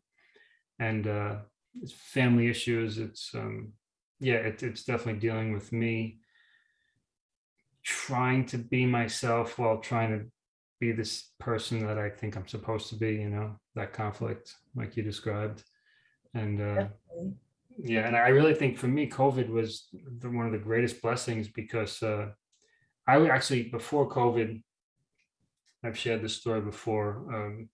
And uh it's family issues, it's um yeah, it, it's definitely dealing with me. Trying to be myself while trying to be this person that I think I'm supposed to be, you know, that conflict like you described. And uh yeah, and I really think for me, COVID was the, one of the greatest blessings because uh, I would actually before COVID, I've shared this story before, um,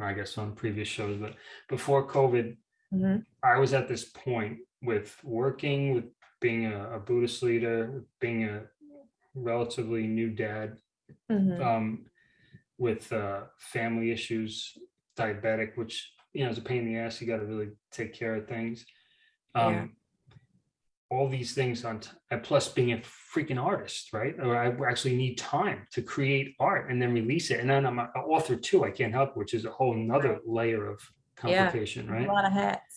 I guess on previous shows, but before COVID, Mhm, I was at this point with working, with being a, a Buddhist leader, being a relatively new dad, mhm. um, with uh, family issues, diabetic, which you know is a pain in the ass. You got to really take care of things. Um, Yeah. All these things on, t- plus being a freaking artist, right? Or I actually need time to create art and then release it. And then I'm an author too. I can't help, which is a whole nother layer of Yeah. complication, right? A lot of hats.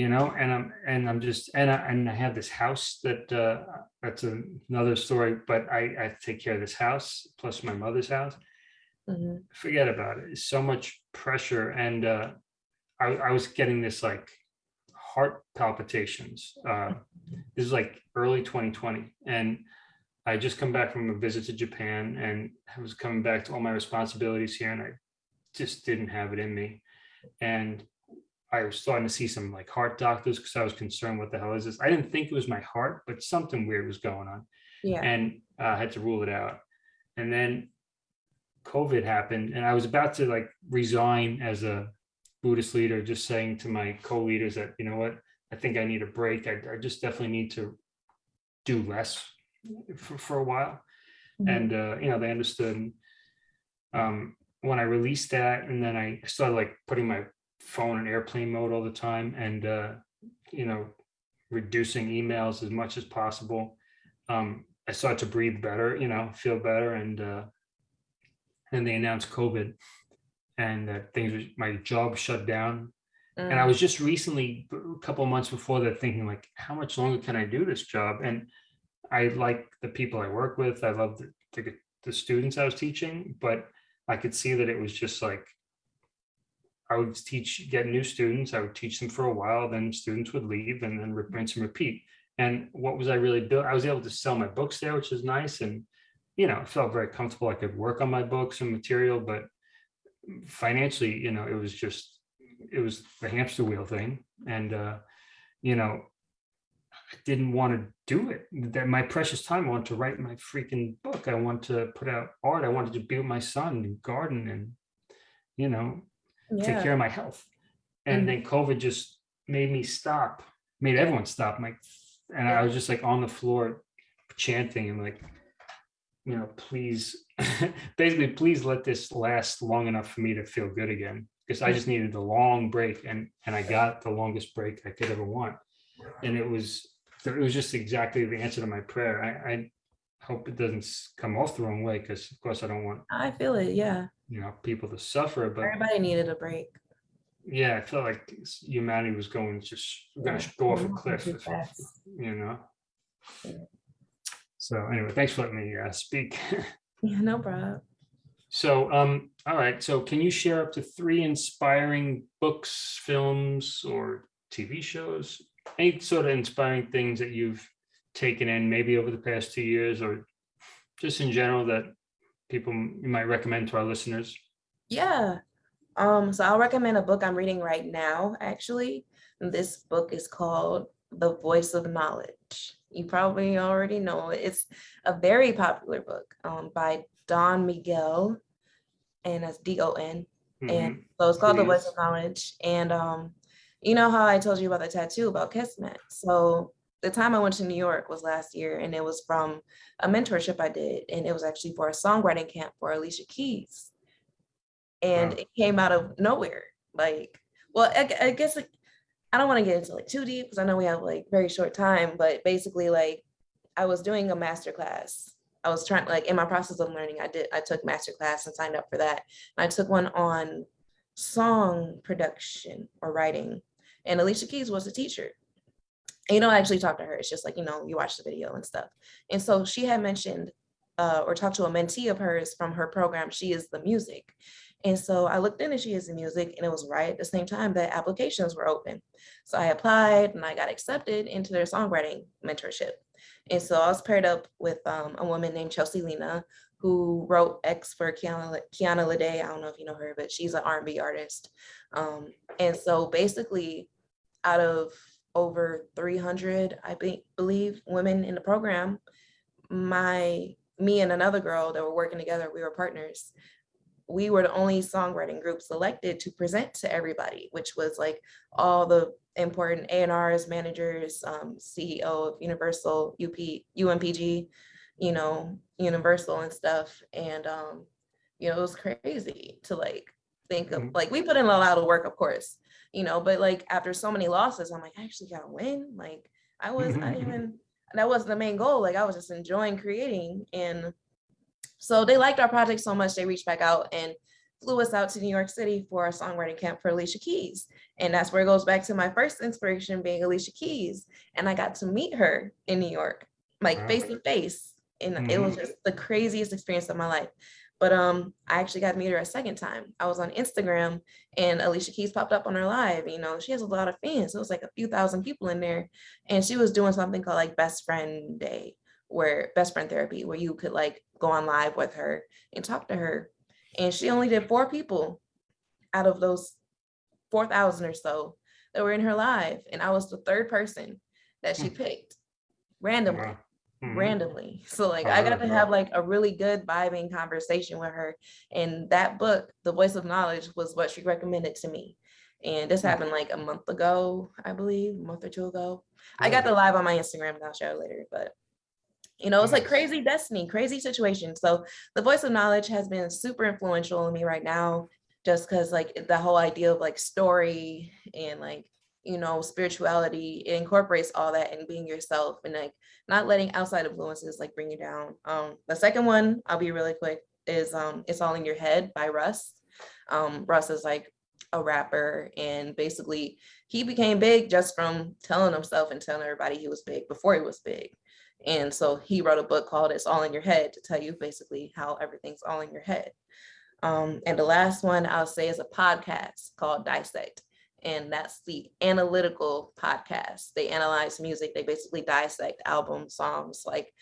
you know and i'm and i'm just and i and i have this house that uh that's another story but i i take care of this house plus my mother's house Mhm, forget about it it's so much pressure and uh i, I was getting this like heart palpitations uh this is like early 2020 and i just come back from a visit to japan and i was coming back to all my responsibilities here and i just didn't have it in me and I was starting to see some like heart doctors because I was concerned what the hell is this? I didn't think it was my heart, but something weird was going on Yeah. and uh, I had to rule it out. And then COVID happened and I was about to like resign as a Buddhist leader, just saying to my co-leaders that, you know what, I think I need a break. I, I just definitely need to do less for, for a while. Mhm, and uh, you know they understood um, when i released that and then i started like putting my phone in airplane mode all the time and uh, you know reducing emails as much as possible. Um, i started to breathe better you know feel better and uh, then they announced covid and that things my job shut down and I mm, was just recently, a couple of months before that, thinking like, how much longer can I do this job? And I like the people I work with. I love the, the, the students I was teaching, but I could see that it was just like, I would teach, get new students. I would teach them for a while, then students would leave and then rinse and repeat. And what was I really doing? I was able to sell my books there, which is nice. And, you know, felt very comfortable. I could work on my books and material, but financially, you know, it was just, it was the hamster wheel thing. And, uh, you know, I didn't want to do it. That my precious time, I want to write my freaking book. I want to put out art. I wanted to be with my son and garden and, you know, take care of my health. And Mhm. then COVID just made me stop, made everyone stop. Like, and I was just like on the floor chanting and like, you know, please, basically, please let this last long enough for me to feel good again. Because I just needed a long break and and I got the longest break I could ever want. And it was it was just exactly the answer to my prayer. I, I hope it doesn't come off the wrong way because of course I don't want I feel it. Yeah. you know people to suffer, but Everybody needed a break. yeah, I felt like humanity was going just to go off a cliff, if- you know. Yeah. So anyway, thanks for letting me uh, speak. Yeah, no problem. So, um, all right. So, can you share up to three inspiring books, films, or TV shows? Any sort of inspiring things that you've taken in, maybe over the past two years, or just in general that people you might recommend to our listeners? Yeah. Um, so I'll recommend a book I'm reading right now, actually. This book is called The Voice of Knowledge. You probably already know it. It's a very popular book um, by Don Miguel, and that's D-O-N. And Mhm. so it's called The of Knowledge. And um, you know how I told you about the tattoo about Kismet? So the time I went to New York was last year, and it was from a mentorship I did, and it was actually for a songwriting camp for Alicia Keys. And Wow. it came out of nowhere. Like, well, I, I guess like, I don't want to get into like too deep because I know we have like very short time, but basically, like, I was doing a master class. I was trying like in my process of learning, I did I took master class and signed up for that. And I took one on song production or writing, and Alicia Keys was a teacher. And you don't actually talk to her. It's just like you know you watch the video and stuff. And so she had mentioned uh, or talked to a mentee of hers from her program. She is the music, And so I looked into She Is the Music and it was right at the same time that applications were open. So I applied and I got accepted into their songwriting mentorship. And so I was paired up with um, a woman named Chelsea Lena, who wrote X for Kiana, Kiana Lede. I don't know if you know her, but she's an R&B artist. Um, and so basically out of over 300, I be, believe, women in the program, my me and another girl that were working together, we were partners. We were the only songwriting group selected to present to everybody, which was like all the important A&Rs, managers, um, CEO of Universal, UP, UMPG, you know, Universal and stuff. And, um, you know, it was crazy to like think of, Mhm. like, we put in a lot of work, of course, you know, but like after so many losses, I'm like, I actually gotta win. Like I was, I didn't even, that wasn't the main goal. Like I was just enjoying creating. And so they liked our project so much, they reached back out and flew us out to New York City for a songwriting camp for Alicia Keys. And that's where it goes back to my first inspiration being Alicia Keys. And I got to meet her in New York, like Wow. face to face. And it was just the craziest experience of my life. But um, I actually got to meet her a second time. I was on Instagram and Alicia Keys popped up on her live. You know, she has a lot of fans. It was like a few thousand people in there. And she was doing something called like Best Friend Day, where Best Friend Therapy, where you could like go on live with her and talk to her. And she only did four people out of those 4,000 or so that were in her live. And I was the third person that she Hmm. picked randomly Wow. Mhm. randomly. So like I got to have like a really good vibing conversation with her. And that book, The Voice of Knowledge, was what she recommended to me. And this Hmm. happened like a month ago, I believe, a month or two ago. I got the live on my Instagram, and I'll share it later. But you know, it's like crazy destiny, crazy situation. So the voice of knowledge has been super influential in me right now, just because like the whole idea of like story and like you know spirituality it incorporates all that and being yourself and like not letting outside influences like bring you down. Um the second one i'll be really quick is um it's all in your head by russ. Um russ is like a rapper and basically he became big just from telling himself and telling everybody he was big before he was big and so he wrote a book called it's all in your head to tell you basically how everything's all in your head um, and the last one I'll say is a podcast called Dissect. And that's the analytical podcast. They analyze music, they basically dissect albums, songs, like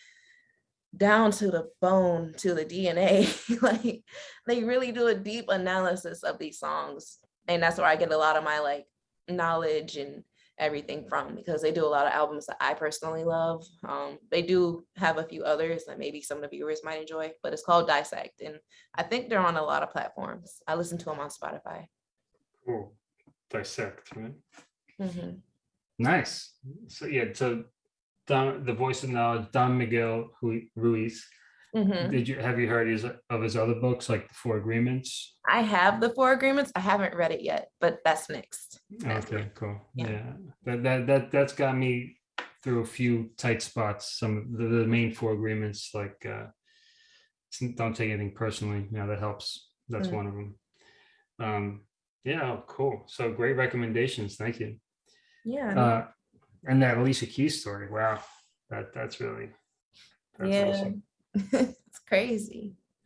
down to the bone, to the DNA. like they really do a deep analysis of these songs. And that's where I get a lot of my like knowledge and everything from because they do a lot of albums that I personally love. Um, they do have a few others that maybe some of the viewers might enjoy, but it's called Dissect. And I think they're on a lot of platforms. I listen to them on Spotify. Cool. Dissect, right? Mhm. Nice. So yeah, so Don, the voice of knowledge, Don Miguel Hu- Ruiz. Mhm. Did you have you heard his of his other books like the Four Agreements? I have the four agreements. I haven't read it yet, but that's next. That's Okay, cool. Yeah. Yeah, that that that that's got me through a few tight spots. Some of the, the main four agreements, like uh, don't take anything personally. You know that helps. That's Mm. one of them. Um, yeah, oh, cool. So great recommendations. Thank you. Yeah. Uh, and that Alicia Keys story. Wow, that that's really that's yeah. awesome. it's crazy.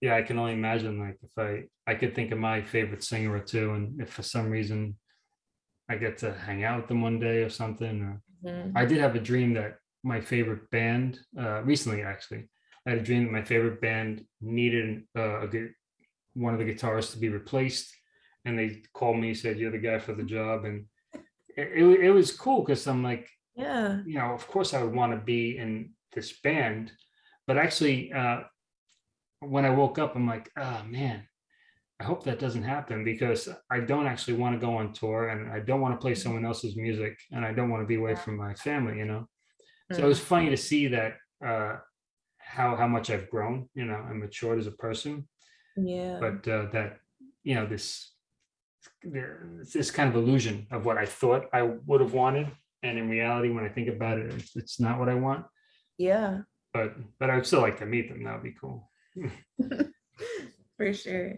yeah, I can only imagine like if I I could think of my favorite singer or two, and if for some reason I get to hang out with them one day or something. Or, Mhm. I did have a dream that my favorite band uh, recently actually. I had a dream that my favorite band needed uh, a good one of the guitarists to be replaced, and they called me said you're the guy for the job, and it, it, it was cool because I'm like Yeah. you know, of course I would want to be in this band, but actually, uh, when I woke up, I'm like, oh man, I hope that doesn't happen because I don't actually want to go on tour and I don't want to play someone else's music and I don't want to be away from my family, you know. So it was funny to see that uh, how how much I've grown, you know, and matured as a person, Yeah. but uh, that you know this this kind of illusion of what I thought I would have wanted, and in reality, when I think about it, it's, it's not what I want. Yeah. But but I would still like to meet them. That would be cool. For sure.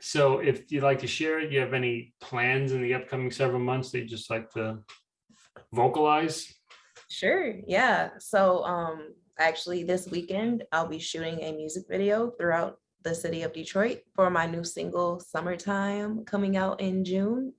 So if you'd like to share it, you have any plans in the upcoming several months that you just like to vocalize? Sure. Yeah. So um actually this weekend I'll be shooting a music video throughout the city of Detroit for my new single Summertime coming out in June.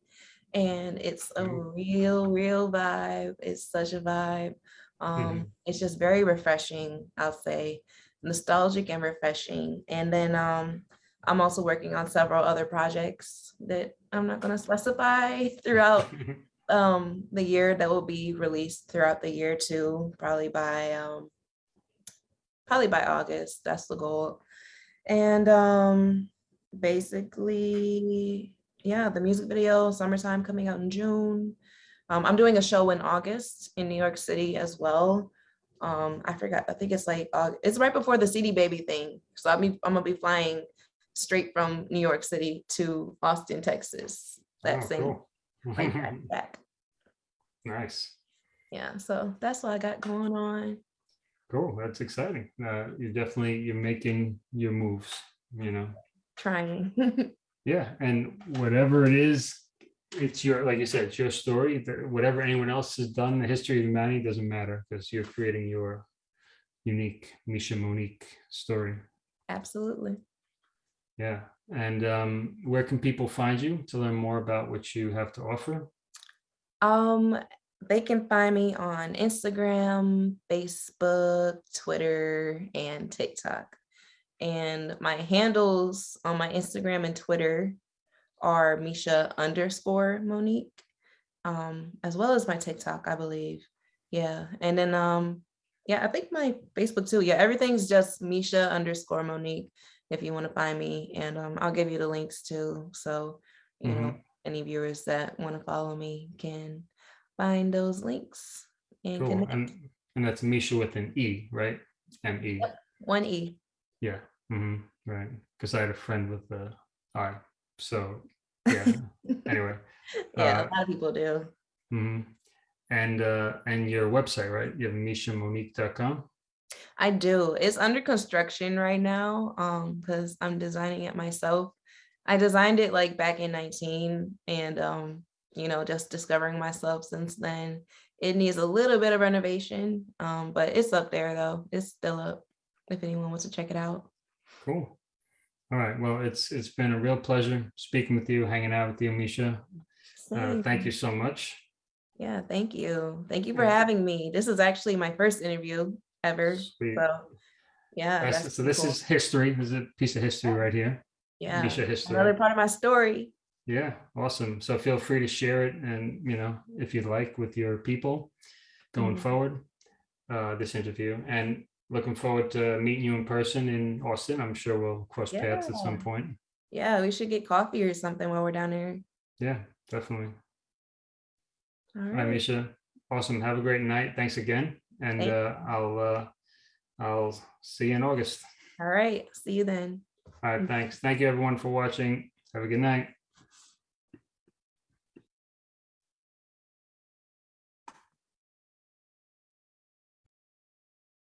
And it's a Mhm. real, real vibe. It's such a vibe. Um, Mhm. it's just very refreshing, I'll say, nostalgic and refreshing. And then um, I'm also working on several other projects that I'm not gonna specify throughout um the year that will be released throughout the year too, probably by um probably by August. That's the goal. And um basically, yeah, the music video, summertime coming out in June. Um, I'm doing a show in August in New York City as well. Um, I forgot, I think it's like Aug- it's right before the CD baby thing. So I'm I'm gonna be flying straight from New York City to Austin, Texas. That Oh, same cool. like back. Nice. Yeah, so that's what I got going on. Cool. That's exciting. Uh, you're definitely, you're making your moves, you know? Trying. Yeah, and whatever it is, it's your, like you said, it's your story. Whatever anyone else has done, the history of humanity doesn't matter because you're creating your unique Misha Monique story. Absolutely. Yeah, and um, where can people find you to learn more about what you have to offer? Um, they can find me on Instagram, Facebook, Twitter, and TikTok. And my handles on my Instagram and Twitter are Misha underscore Monique, um, as well as my TikTok, I believe. Yeah. And then um, yeah, I think my Facebook too. Yeah, everything's just Misha underscore Monique if you want to find me. And um, I'll give you the links too. So, you know, any viewers that want to follow me can find those links and Cool, connect. and and that's Misha with an E, right? M E. One E. Yeah, hmm right. Because I had a friend with the I. So yeah. anyway, Yeah, Uh, a lot of people do. mhm. and uh, and your website, right? You have mishamonique.com. I do. It's under construction right now um because I'm designing it myself. I designed it like back in 19 and um you know just discovering myself since then. It needs a little bit of renovation um but it's up there though. It's still up if anyone wants to check it out. Cool. All right. Well, it's it's been a real pleasure speaking with you, hanging out with you, Misha. Uh, thank you so much. Yeah, thank you. Thank you for Yeah. having me. This is actually my first interview ever. Sweet. So yeah, That's- so this cool. is history. This is a piece of history right here. yeah Misha history. another part of my story. Yeah, awesome. So feel free to share it and, you know, if you'd like with your people going Mhm. forward, uh, this interview and looking forward to meeting you in person in Austin. I'm sure we'll cross paths at some point. Yeah, we should get coffee or something while we're down there. Yeah, definitely. All All right, right. Misha. Awesome. Have a great night. Thanks again. And Thank uh, I'll uh, I'll see you in August. All right. See you then. All right, thanks. Thank you everyone for watching. Have a good night.